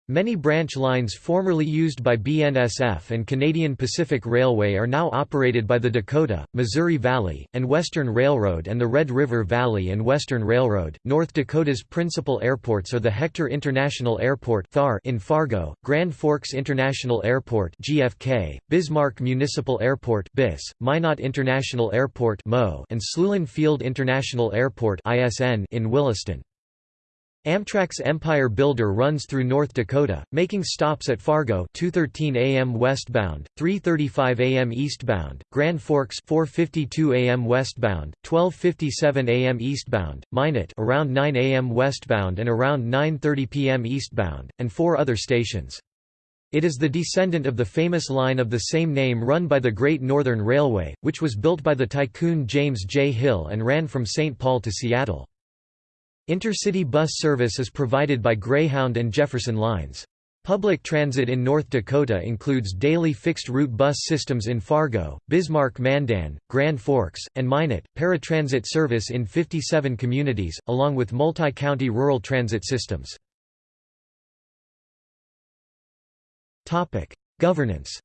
A: Many branch lines formerly used by BNSF and Canadian Pacific Railway are now operated by the Dakota, Missouri Valley, and Western Railroad and the Red River Valley and Western Railroad. North Dakota's principal airports are the Hector International Airport in Fargo, Grand Forks International Airport (GFK), Bismarck Municipal Airport (BIS), Minot International Airport and Sloulin Field International Airport (ISN) in Williston. Amtrak's Empire Builder runs through North Dakota, making stops at Fargo 2:13 a.m. westbound, 3:35 a.m. eastbound, Grand Forks 4:52 a.m. westbound, 12:57 a.m. eastbound, Minot around 9 a.m. westbound and around 9:30 p.m. eastbound, and four other stations. It is the descendant of the famous line of the same name run by the Great Northern Railway, which was built by the tycoon James J. Hill and ran from St. Paul to Seattle. Intercity bus service is provided by Greyhound and Jefferson lines. Public transit in North Dakota includes daily fixed-route bus systems in Fargo, Bismarck-Mandan, Grand Forks, and Minot, paratransit service in 57 communities, along with multi-county rural transit systems. Governance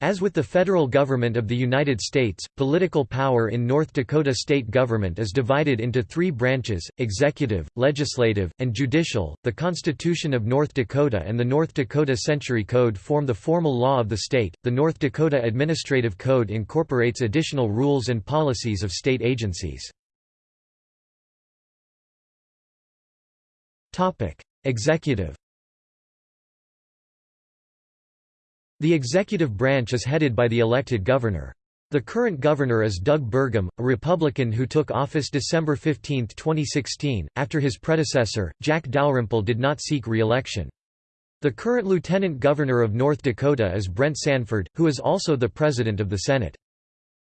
A: As with the federal government of the United States, political power in North Dakota state government is divided into three branches executive, legislative, and judicial. The Constitution of North Dakota and the North Dakota Century Code form the formal law of the state. The North Dakota Administrative Code incorporates additional rules and policies of state agencies. Executive The executive branch is headed by the elected governor. The current governor is Doug Burgum, a Republican who took office December 15, 2016, after his predecessor, Jack Dalrymple did not seek re-election. The current lieutenant governor of North Dakota is Brent Sanford, who is also the president of the Senate.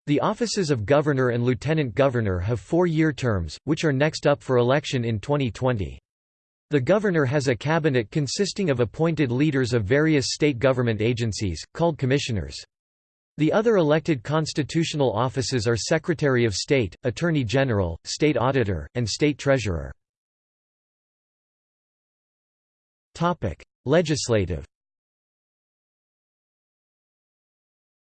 A: The offices of governor and lieutenant governor have four-year terms, which are next up for election in 2020. The governor has a cabinet consisting of appointed leaders of various state government agencies, called commissioners. The other elected constitutional offices are Secretary of State, Attorney General, State Auditor, and State Treasurer. Legislative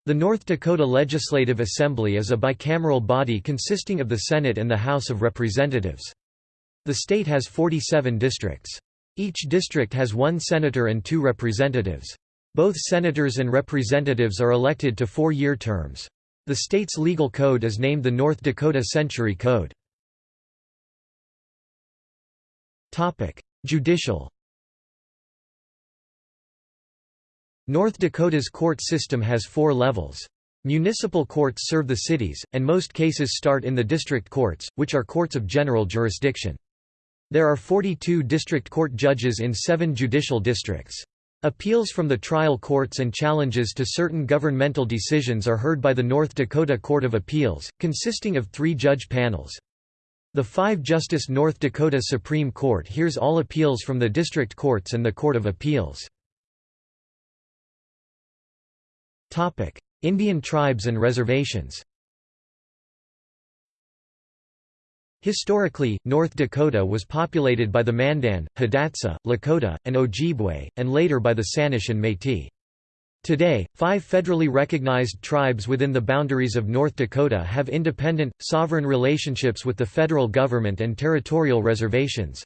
A: The North Dakota Legislative Assembly is a bicameral body consisting of the Senate and the House of Representatives. The state has 47 districts. Each district has one senator and two representatives. Both senators and representatives are elected to four-year terms. The state's legal code is named the North Dakota Century Code. Judicial North Dakota's court system has four levels. Municipal courts serve the cities, and most cases start in the district courts, which are courts of general jurisdiction. There are 42 district court judges in seven judicial districts. Appeals from the trial courts and challenges to certain governmental decisions are heard by the North Dakota Court of Appeals, consisting of three judge panels. The five-justice North Dakota Supreme Court hears all appeals from the district courts and the Court of Appeals. Indian tribes and reservations Historically, North Dakota was populated by the Mandan, Hidatsa, Lakota, and Ojibwe, and later by the Sanish and Métis. Today, five federally recognized tribes within the boundaries of North Dakota have independent, sovereign relationships with the federal government and territorial reservations.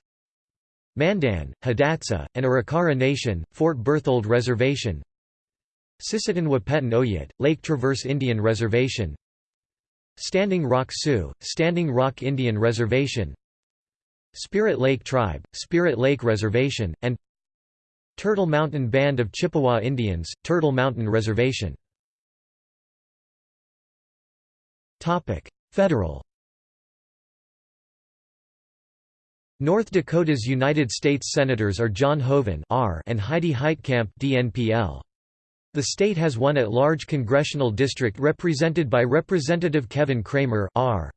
A: Mandan, Hidatsa, and Arikara Nation, Fort Berthold Reservation Sisseton Wahpeton Oyate, Lake Traverse Indian Reservation Standing Rock Sioux, Standing Rock Indian Reservation Spirit Lake Tribe, Spirit Lake Reservation, and Turtle Mountain Band of Chippewa Indians, Turtle Mountain Reservation Federal North Dakota's United States Senators are John Hoeven R and Heidi Heitkamp DNPL. The state has one at-large congressional district represented by Representative Kevin Cramer R.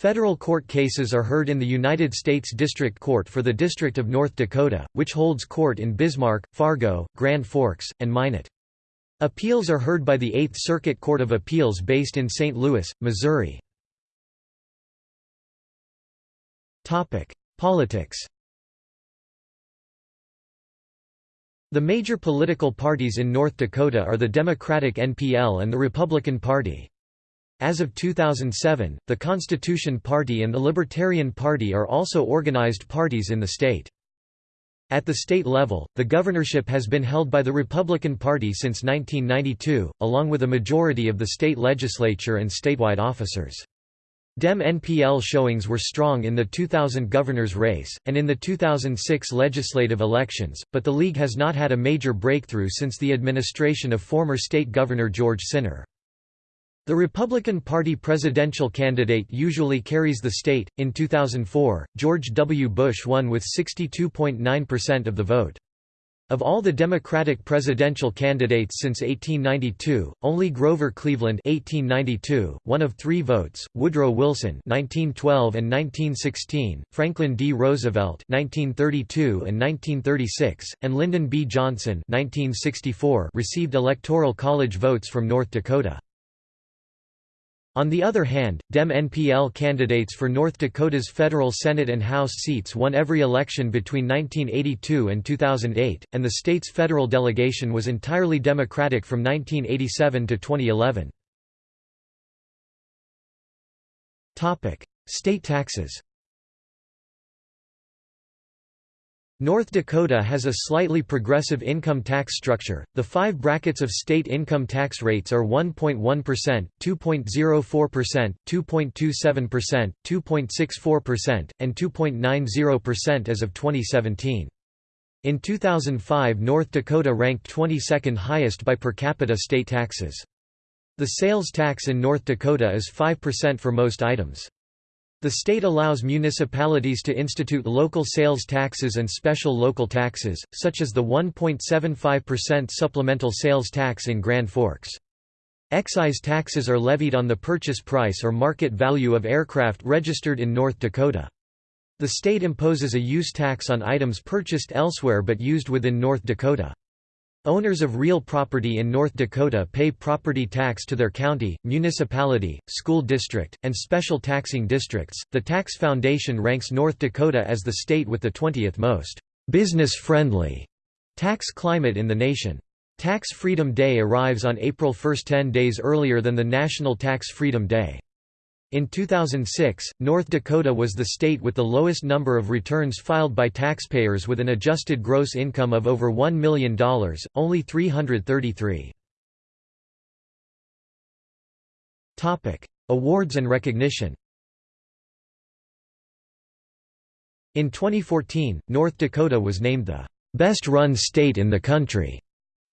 A: Federal court cases are heard in the United States District Court for the District of North Dakota, which holds court in Bismarck, Fargo, Grand Forks, and Minot. Appeals are heard by the Eighth Circuit Court of Appeals based in St. Louis, Missouri. Politics The major political parties in North Dakota are the Democratic NPL and the Republican Party. As of 2007, the Constitution Party and the Libertarian Party are also organized parties in the state. At the state level, the governorship has been held by the Republican Party since 1992, along with a majority of the state legislature and statewide officers. Dem-NPL showings were strong in the 2000 governor's race, and in the 2006 legislative elections, but the League has not had a major breakthrough since the administration of former state governor George Sinner. The Republican Party presidential candidate usually carries the state. In 2004, George W. Bush won with 62.9% of the vote. Of all the Democratic presidential candidates since 1892, only Grover Cleveland (1892), one of three votes, Woodrow Wilson (1912 and 1916), Franklin D. Roosevelt (1932 and 1936), and Lyndon B. Johnson (1964) received electoral college votes from North Dakota. On the other hand, Dem-NPL candidates for North Dakota's federal Senate and House seats won every election between 1982 and 2008, and the state's federal delegation was entirely Democratic from 1987 to 2011. State taxes North Dakota has a slightly progressive income tax structure. The five brackets of state income tax rates are 1.1%, 2.04%, 2.27%, 2.64%, and 2.90% as of 2017. In 2005 North Dakota ranked 22nd highest by per capita state taxes. The sales tax in North Dakota is 5% for most items. The state allows municipalities to institute local sales taxes and special local taxes, such as the 1.75% supplemental sales tax in Grand Forks. Excise taxes are levied on the purchase price or market value of aircraft registered in North Dakota. The state imposes a use tax on items purchased elsewhere but used within North Dakota. Owners of real property in North Dakota pay property tax to their county, municipality, school district, and special taxing districts. The Tax Foundation ranks North Dakota as the state with the 20th most business friendly tax climate in the nation. Tax Freedom Day arrives on April 1 10 days earlier than the National Tax Freedom Day. In 2006, North Dakota was the state with the lowest number of returns filed by taxpayers with an adjusted gross income of over $1 million, only 333. Awards and recognition In 2014, North Dakota was named the best-run state in the country,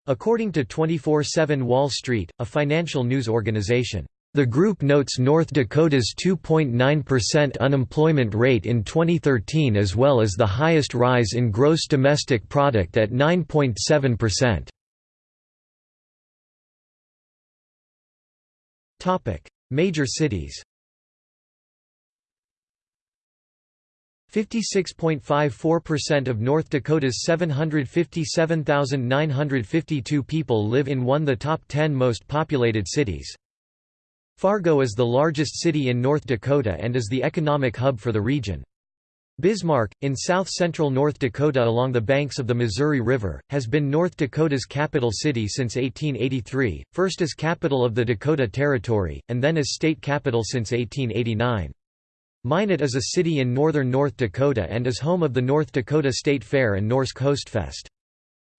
A: according to 24-7 Wall Street, a financial news organization. The group notes North Dakota's 2.9% unemployment rate in 2013 as well as the highest rise in gross domestic product at 9.7%. Major cities 56.54% of North Dakota's 757,952 people live in one of the top 10 most populated cities. Fargo is the largest city in North Dakota and is the economic hub for the region. Bismarck, in south-central North Dakota along the banks of the Missouri River, has been North Dakota's capital city since 1883, first as capital of the Dakota Territory, and then as state capital since 1889. Minot is a city in northern North Dakota and is home of the North Dakota State Fair and Norsk Hostfest.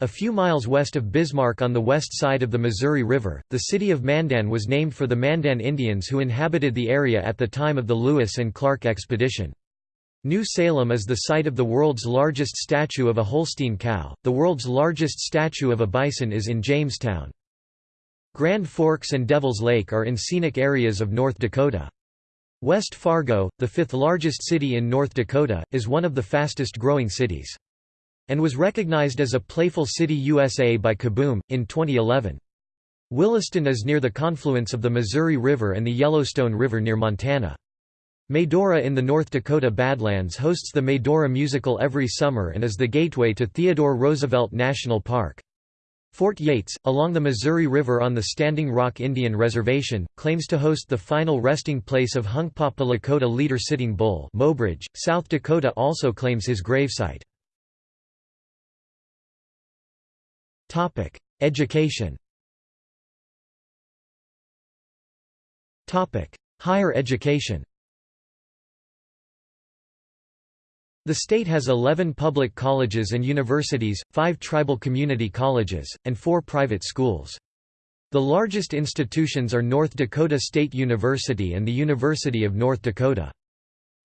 A: A few miles west of Bismarck on the west side of the Missouri River, the city of Mandan was named for the Mandan Indians who inhabited the area at the time of the Lewis and Clark expedition. New Salem is the site of the world's largest statue of a Holstein cow. The world's largest statue of a bison is in Jamestown. Grand Forks and Devils Lake are in scenic areas of North Dakota. West Fargo, the fifth largest city in North Dakota, is one of the fastest growing cities. And was recognized as a Playful City USA by Kaboom, in 2011. Williston is near the confluence of the Missouri River and the Yellowstone River near Montana. Medora in the North Dakota Badlands hosts the Medora Musical every summer and is the gateway to Theodore Roosevelt National Park. Fort Yates, along the Missouri River on the Standing Rock Indian Reservation, claims to host the final resting place of Hunkpapa Lakota leader Sitting Bull Mobridge, South Dakota also claims his gravesite. Education Topic: Higher education The state has 11 public colleges and universities, 5 tribal community colleges, and 4 private schools. The largest institutions are North Dakota State University and the University of North Dakota.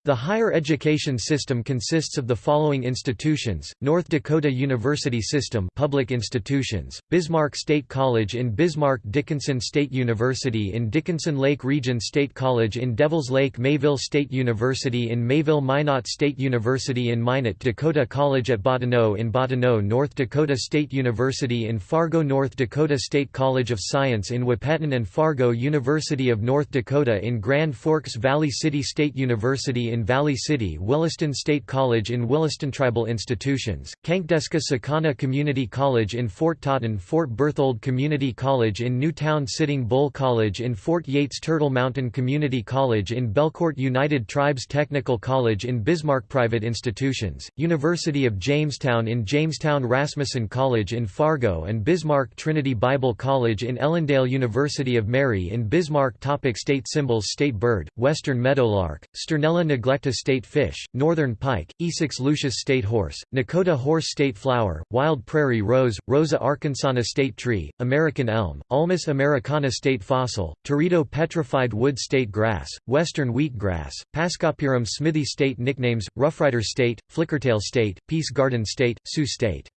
A: The higher education system consists of the following institutions: North Dakota University System, public institutions; Bismarck State College in Bismarck, Dickinson State University in Dickinson Lake Region State College in Devils Lake, Mayville State University in Mayville, Minot State University in Minot, Dakota College at Bottineau in Bottineau, North Dakota State University in Fargo, North Dakota State College of Science in Wahpeton, and Fargo University of North Dakota in Grand Forks Valley City State University in Valley City Williston State College in Williston Tribal Institutions, Cankdeska Cikana Community College in Fort Totten Fort Berthold Community College in Newtown Sitting Bull College in Fort Yates Turtle Mountain Community College in Belcourt United Tribes Technical College in Bismarck Private Institutions, University of Jamestown in Jamestown Rasmussen College in Fargo and Bismarck Trinity Bible College in Ellendale University of Mary in Bismarck Topic State symbols State bird, western meadowlark, Sturnella neglecta state fish, northern pike, Esox lucius state horse, Nakota horse state flower, wild prairie rose, Rosa arkansana state tree, American elm, Ulmus americana state fossil, Teredo petrified wood state grass, western wheatgrass, Pascopyrum smithii state nicknames, Roughrider state, Flickertail state, Peace Garden state, Sioux state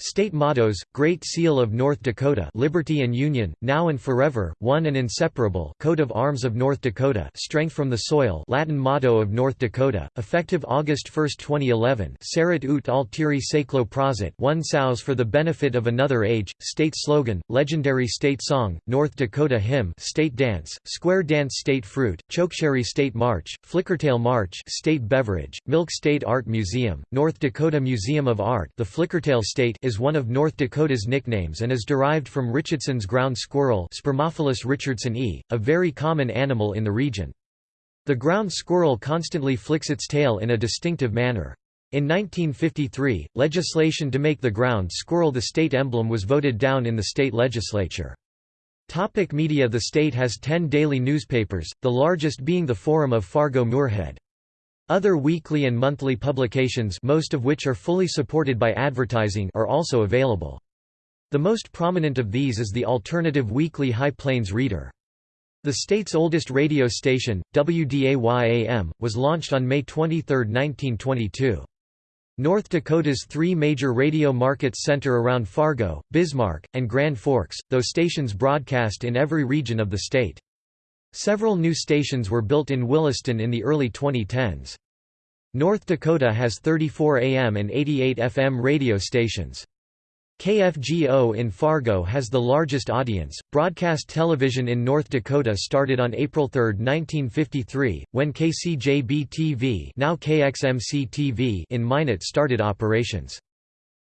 A: State mottos, Great Seal of North Dakota Liberty and Union, Now and Forever, One and Inseparable Coat of Arms of North Dakota Strength from the Soil Latin motto of North Dakota, effective August 1, 2011 Serit ut alteri seclo prosit One sows for the benefit of another age, State slogan, Legendary State Song, North Dakota Hymn State Dance, Square Dance State Fruit, Chokecherry State March, Flickertail March State Beverage, Milk State Art Museum, North Dakota Museum of Art The Flickertail State is one of North Dakota's nicknames and is derived from Richardson's ground squirrel Spermophilus richardsoni, a very common animal in the region. The ground squirrel constantly flicks its tail in a distinctive manner. In 1953, legislation to make the ground squirrel the state emblem was voted down in the state legislature. Topic media The state has 10 daily newspapers, the largest being the Forum of Fargo-Moorhead. Other weekly and monthly publications most of which are fully supported by advertising are also available. The most prominent of these is the alternative weekly High Plains Reader. The state's oldest radio station, WDAY-AM, was launched on May 23, 1922. North Dakota's three major radio markets center around Fargo, Bismarck, and Grand Forks, though stations broadcast in every region of the state. Several new stations were built in Williston in the early 2010s. North Dakota has 34 AM and 88 FM radio stations. KFGO in Fargo has the largest audience. Broadcast television in North Dakota started on April 3, 1953, when KCJB TV, now KXMC TV in Minot started operations.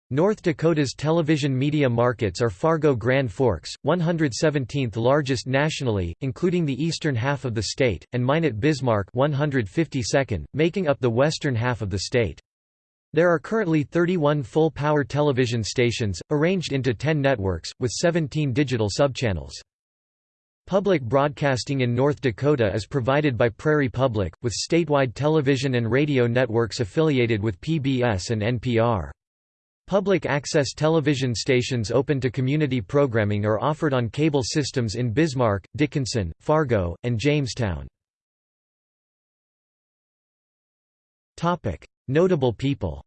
A: North Dakota's television media markets are Fargo Grand Forks, 117th largest nationally, including the eastern half of the state, and Minot Bismarck 152nd, making up the western half of the state. There are currently 31 full-power television stations, arranged into 10 networks, with 17 digital subchannels. Public broadcasting in North Dakota is provided by Prairie Public, with statewide television and radio networks affiliated with PBS and NPR. Public access television stations open to community programming are offered on cable systems in Bismarck, Dickinson, Fargo, and Jamestown. Notable people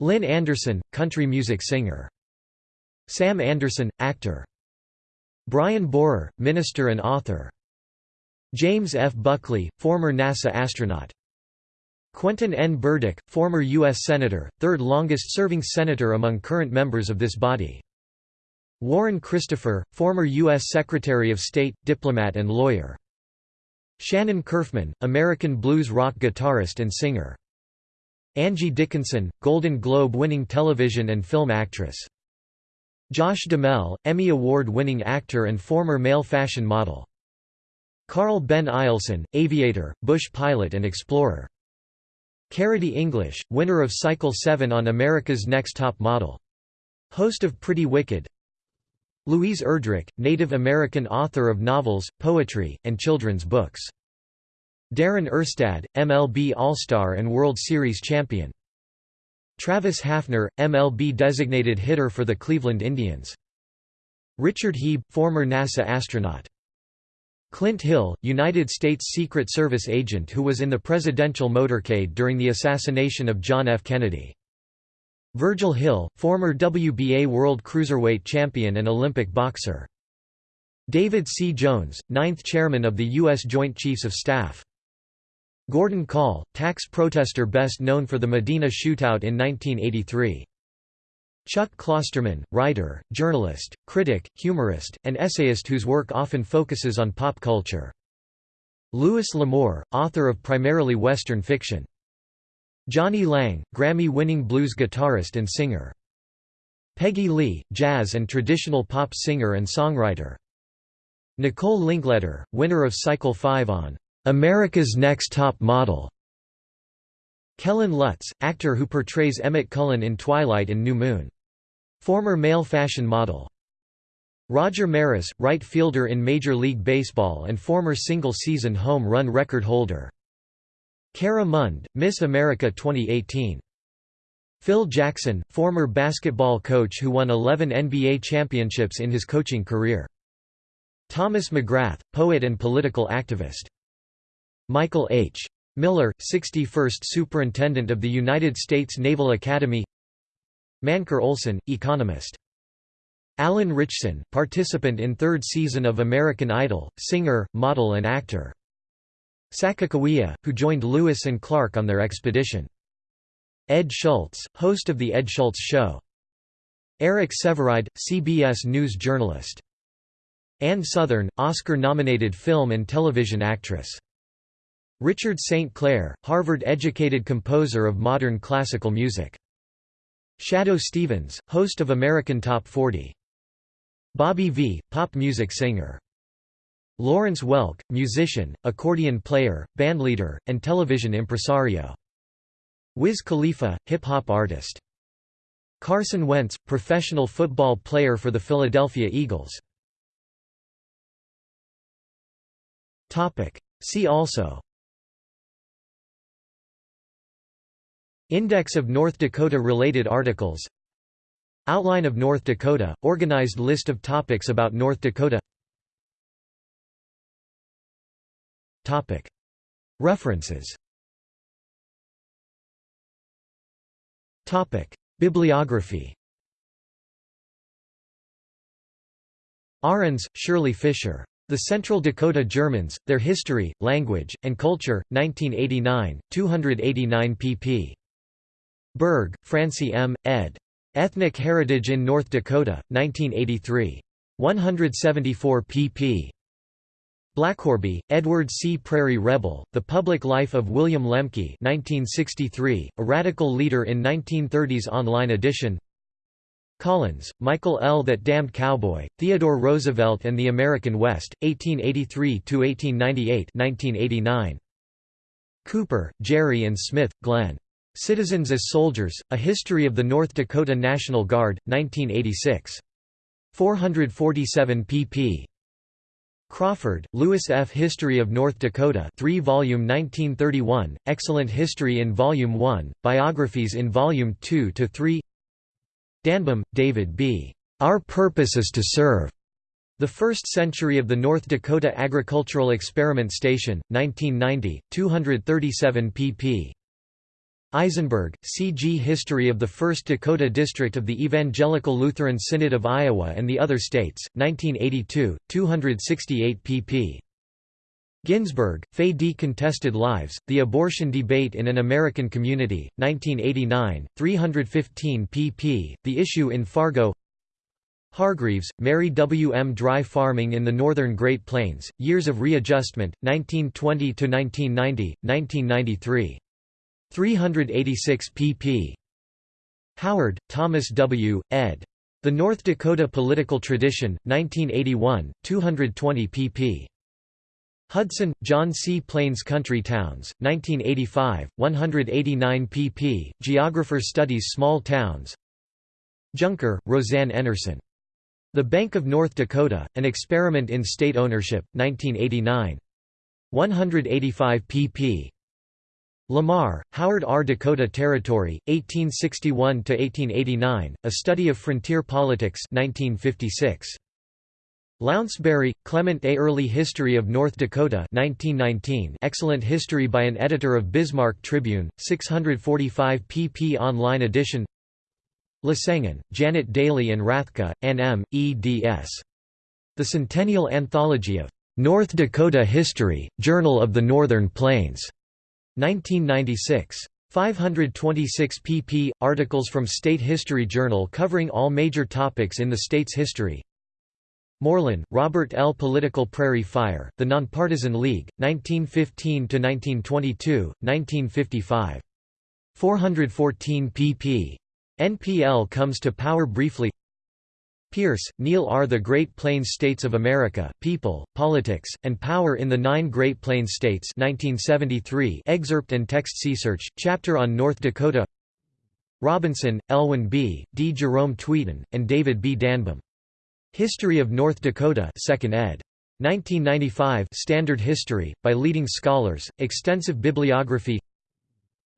A: Lynn Anderson, country music singer. Sam Anderson, actor. Brian Borer, minister and author. James F. Buchli, former NASA astronaut. Quentin N. Burdick, former U.S. Senator, third longest-serving senator among current members of this body. Warren Christopher, former U.S. Secretary of State, diplomat and lawyer. Shannon Curfman, American blues rock guitarist and singer. Angie Dickinson, Golden Globe-winning television and film actress. Josh Duhamel, Emmy Award-winning actor and former male fashion model. Carl Ben Eielson, aviator, bush pilot and explorer. CariDee English, winner of Cycle 7 on America's Next Top Model. Host of Pretty Wicked. Louise Erdrich, Native American author of novels, poetry, and children's books. Darin Erstad, MLB All-Star and World Series champion. Travis Hafner, MLB designated hitter for the Cleveland Indians. Richard Hieb, former NASA astronaut. Clint Hill, United States Secret Service agent who was in the presidential motorcade during the assassination of John F. Kennedy. Virgil Hill, former WBA World Cruiserweight champion and Olympic boxer. David C. Jones, ninth chairman of the U.S. Joint Chiefs of Staff. Gordon Kahl, tax protester best known for the Medina shootout in 1983. Chuck Klosterman, writer, journalist, critic, humorist, and essayist whose work often focuses on pop culture. Louis L'Amour, author of primarily Western fiction. Jonny Lang, Grammy-winning blues guitarist and singer. Peggy Lee, jazz and traditional pop singer and songwriter. Nicole Linkletter, winner of Cycle 5 on America's Next Top Model. Kellen Lutz, actor who portrays Emmett Cullen in Twilight and New Moon. Former male fashion model. Roger Maris, right fielder in Major League Baseball and former single-season home run record holder. Cara Mund, Miss America 2018. Phil Jackson, former basketball coach who won 11 NBA championships in his coaching career. Thomas McGrath, poet and political activist. Michael H. Miller, 61st Superintendent of the United States Naval Academy Mancur Olson, economist. Alan Ritchson, participant in third season of American Idol, singer, model and actor. Sacagawea, who joined Lewis and Clark on their expedition. Ed Schultz, host of The Ed Schultz Show. Eric Sevareid, CBS News journalist. Ann Sothern, Oscar-nominated film and television actress. Richard St. Clair, Harvard-educated composer of modern classical music. Shadoe Stevens, host of American Top 40. Bobby V, pop music singer. Lawrence Welk, musician, accordion player, bandleader, and television impresario. Wiz Khalifa, hip-hop artist. Carson Wentz, professional football player for the Philadelphia Eagles. See also Index of North Dakota-related articles. Outline of North Dakota – Organized list of topics about North Dakota. References. Bibliography. Ahrens, Shirley Fisher. The Central Dakota Germans, Their History, Language, and Culture, 1989, 289 pp. Berg, Francie M., ed. Ethnic Heritage in North Dakota, 1983. 174 pp. Blackorby, Edward C. Prairie Rebel, The Public Life of William Lemke 1963, a radical leader in 1930s online edition Collins, Michael L. That Damned Cowboy, Theodore Roosevelt and the American West, 1883–1898 Cooper, Jerry and Smith, Glenn. Citizens as Soldiers, A History of the North Dakota National Guard, 1986. 447 pp. Crawford, Lewis F. History of North Dakota 3 volume 1931, Excellent History in Volume 1, Biographies in Volume 2–3 Danbom, David B. Our Purpose is to Serve. The First Century of the North Dakota Agricultural Experiment Station, 1990, 237 pp. Eisenberg, C.G. History of the 1st Dakota District of the Evangelical Lutheran Synod of Iowa and the Other States, 1982, 268 pp. Ginsburg, Faye D. Contested Lives, The Abortion Debate in an American Community, 1989, 315 pp. The Issue in Fargo Hargreaves, Mary W. M. Dry Farming in the Northern Great Plains, Years of Readjustment, 1920–1990, 1993. 386 pp. Howard, Thomas W., ed. The North Dakota Political Tradition, 1981, 220 pp. Hudson, John C. Plains Country Towns, 1985, 189 pp. Geographer studies small towns Junker, Rozanne Enerson. The Bank of North Dakota, An Experiment in State Ownership, 1989. 185 pp. Lamar, Howard R. Dakota Territory, 1861–1889, A Study of Frontier Politics 1956. Lounsbury, Clement A. Early History of North Dakota 1919 excellent history by an editor of Bismarck Tribune, 645 pp online edition Lysengen, Janet Daly and Rathke, N. M., eds. The Centennial Anthology of "'North Dakota History, Journal of the Northern Plains' 1996. 526 pp. Articles from State History Journal covering all major topics in the state's history. Morlan, Robert L. Political Prairie Fire, The Nonpartisan League, 1915–1922, 1955. 414 pp. NPL comes to power briefly Peirce, Neal R. The Great Plains States of America, People, Politics, and Power in the Nine Great Plains States 1973 excerpt and text search chapter on North Dakota Robinson, Elwin B., D. Jerome Tweeten, and David B. Danbom. History of North Dakota 2nd ed. 1995 Standard History, by leading scholars, extensive bibliography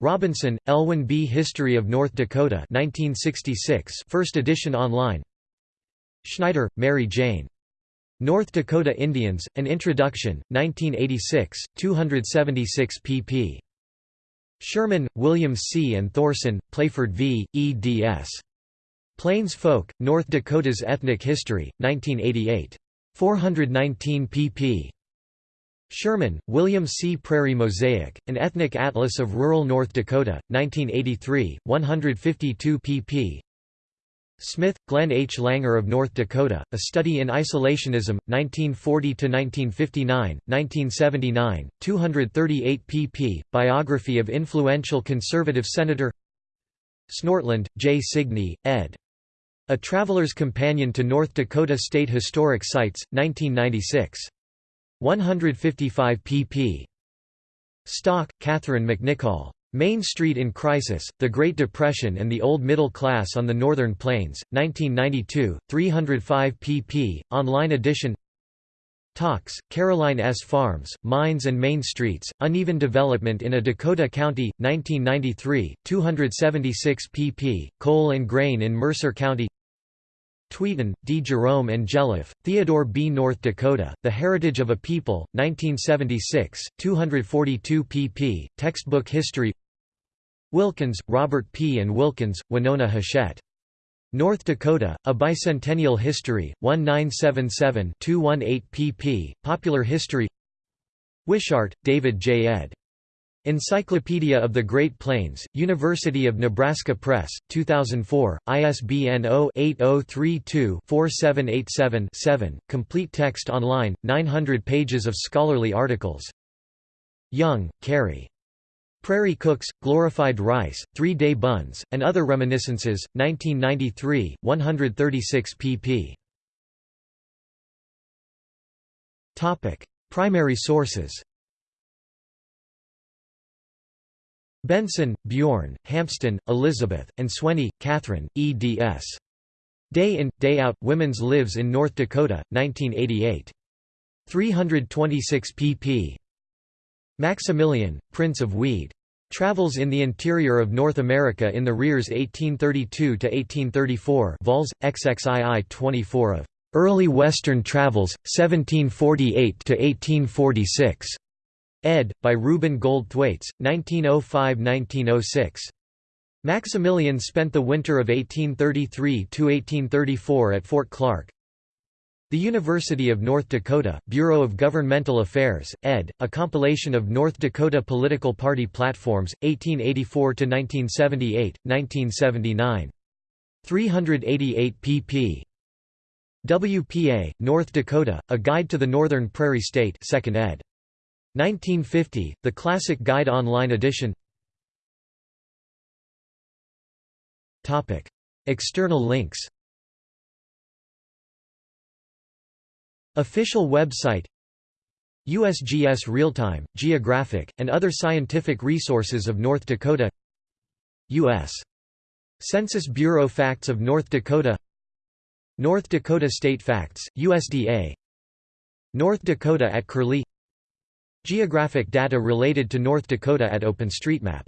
A: Robinson, Elwin B. History of North Dakota 1966 first edition online Schneider, Mary Jane. North Dakota Indians, An Introduction, 1986, 276 pp. Sherman, William C. and Thorson, Playford v., eds. Plains Folk, North Dakota's Ethnic History, 1988. 419 pp. Sherman, William C. Prairie Mosaic, An Ethnic Atlas of Rural North Dakota, 1983, 152 pp. Smith, Glenn H. Langer of North Dakota, A Study in Isolationism, 1940–1959, 1979, 238 pp. Biography of influential conservative senator Snortland, J. Signe, ed. A Traveler's Companion to North Dakota State Historic Sites, 1996. 155 pp. Stock, Catherine McNicoll. Main Street in Crisis, The Great Depression and the Old Middle Class on the Northern Plains, 1992, 305 pp. Online edition Tauxe, Caroline S. Farms, Mines and Main Streets, Uneven Development in a Dakota County, 1993, 276 pp. Coal and Grain in Mercer County Tweeten, D. Jerome and Jelliff, Theodore B. North Dakota, The Heritage of a People, 1976, 242 pp. Textbook History Wilkins, Robert P. and Wilkins, Winona Hachette. North Dakota, A Bicentennial History, 1977-218 pp. Popular History Wishart, David J. ed. Encyclopedia of the Great Plains, University of Nebraska Press, 2004, ISBN 0-8032-4787-7, complete text online, 900 pages of scholarly articles. Young, Carrie. Prairie Cooks, Glorified Rice, Three-Day Buns, and Other Reminiscences, 1993, 136 pp. Primary sources Benson, Bjorn, Hampsten, Elizabeth, and Swenny, Catherine, eds. Day In, Day Out, Women's Lives in North Dakota, 1988. 326 pp. Maximilian, Prince of Wied. Travels in the Interior of North America in the Rears 1832–1834 vols, XXII 24 of "'Early Western Travels, 1748–1846' ed. by Reuben Gold Thwaites, 1905–1906. Maximilian spent the winter of 1833–1834 at Fort Clark. The University of North Dakota, Bureau of Governmental Affairs, ed., a compilation of North Dakota political party platforms, 1884–1978, 1979. 388 pp. WPA, North Dakota, A Guide to the Northern Prairie State 2nd ed. 1950, The Classic Guide Online edition. External links. Official website. USGS Realtime, Geographic, and other scientific resources of North Dakota. U.S. Census Bureau Facts of North Dakota. North Dakota State Facts, USDA North Dakota at Curlie Geographic data related to North Dakota at OpenStreetMap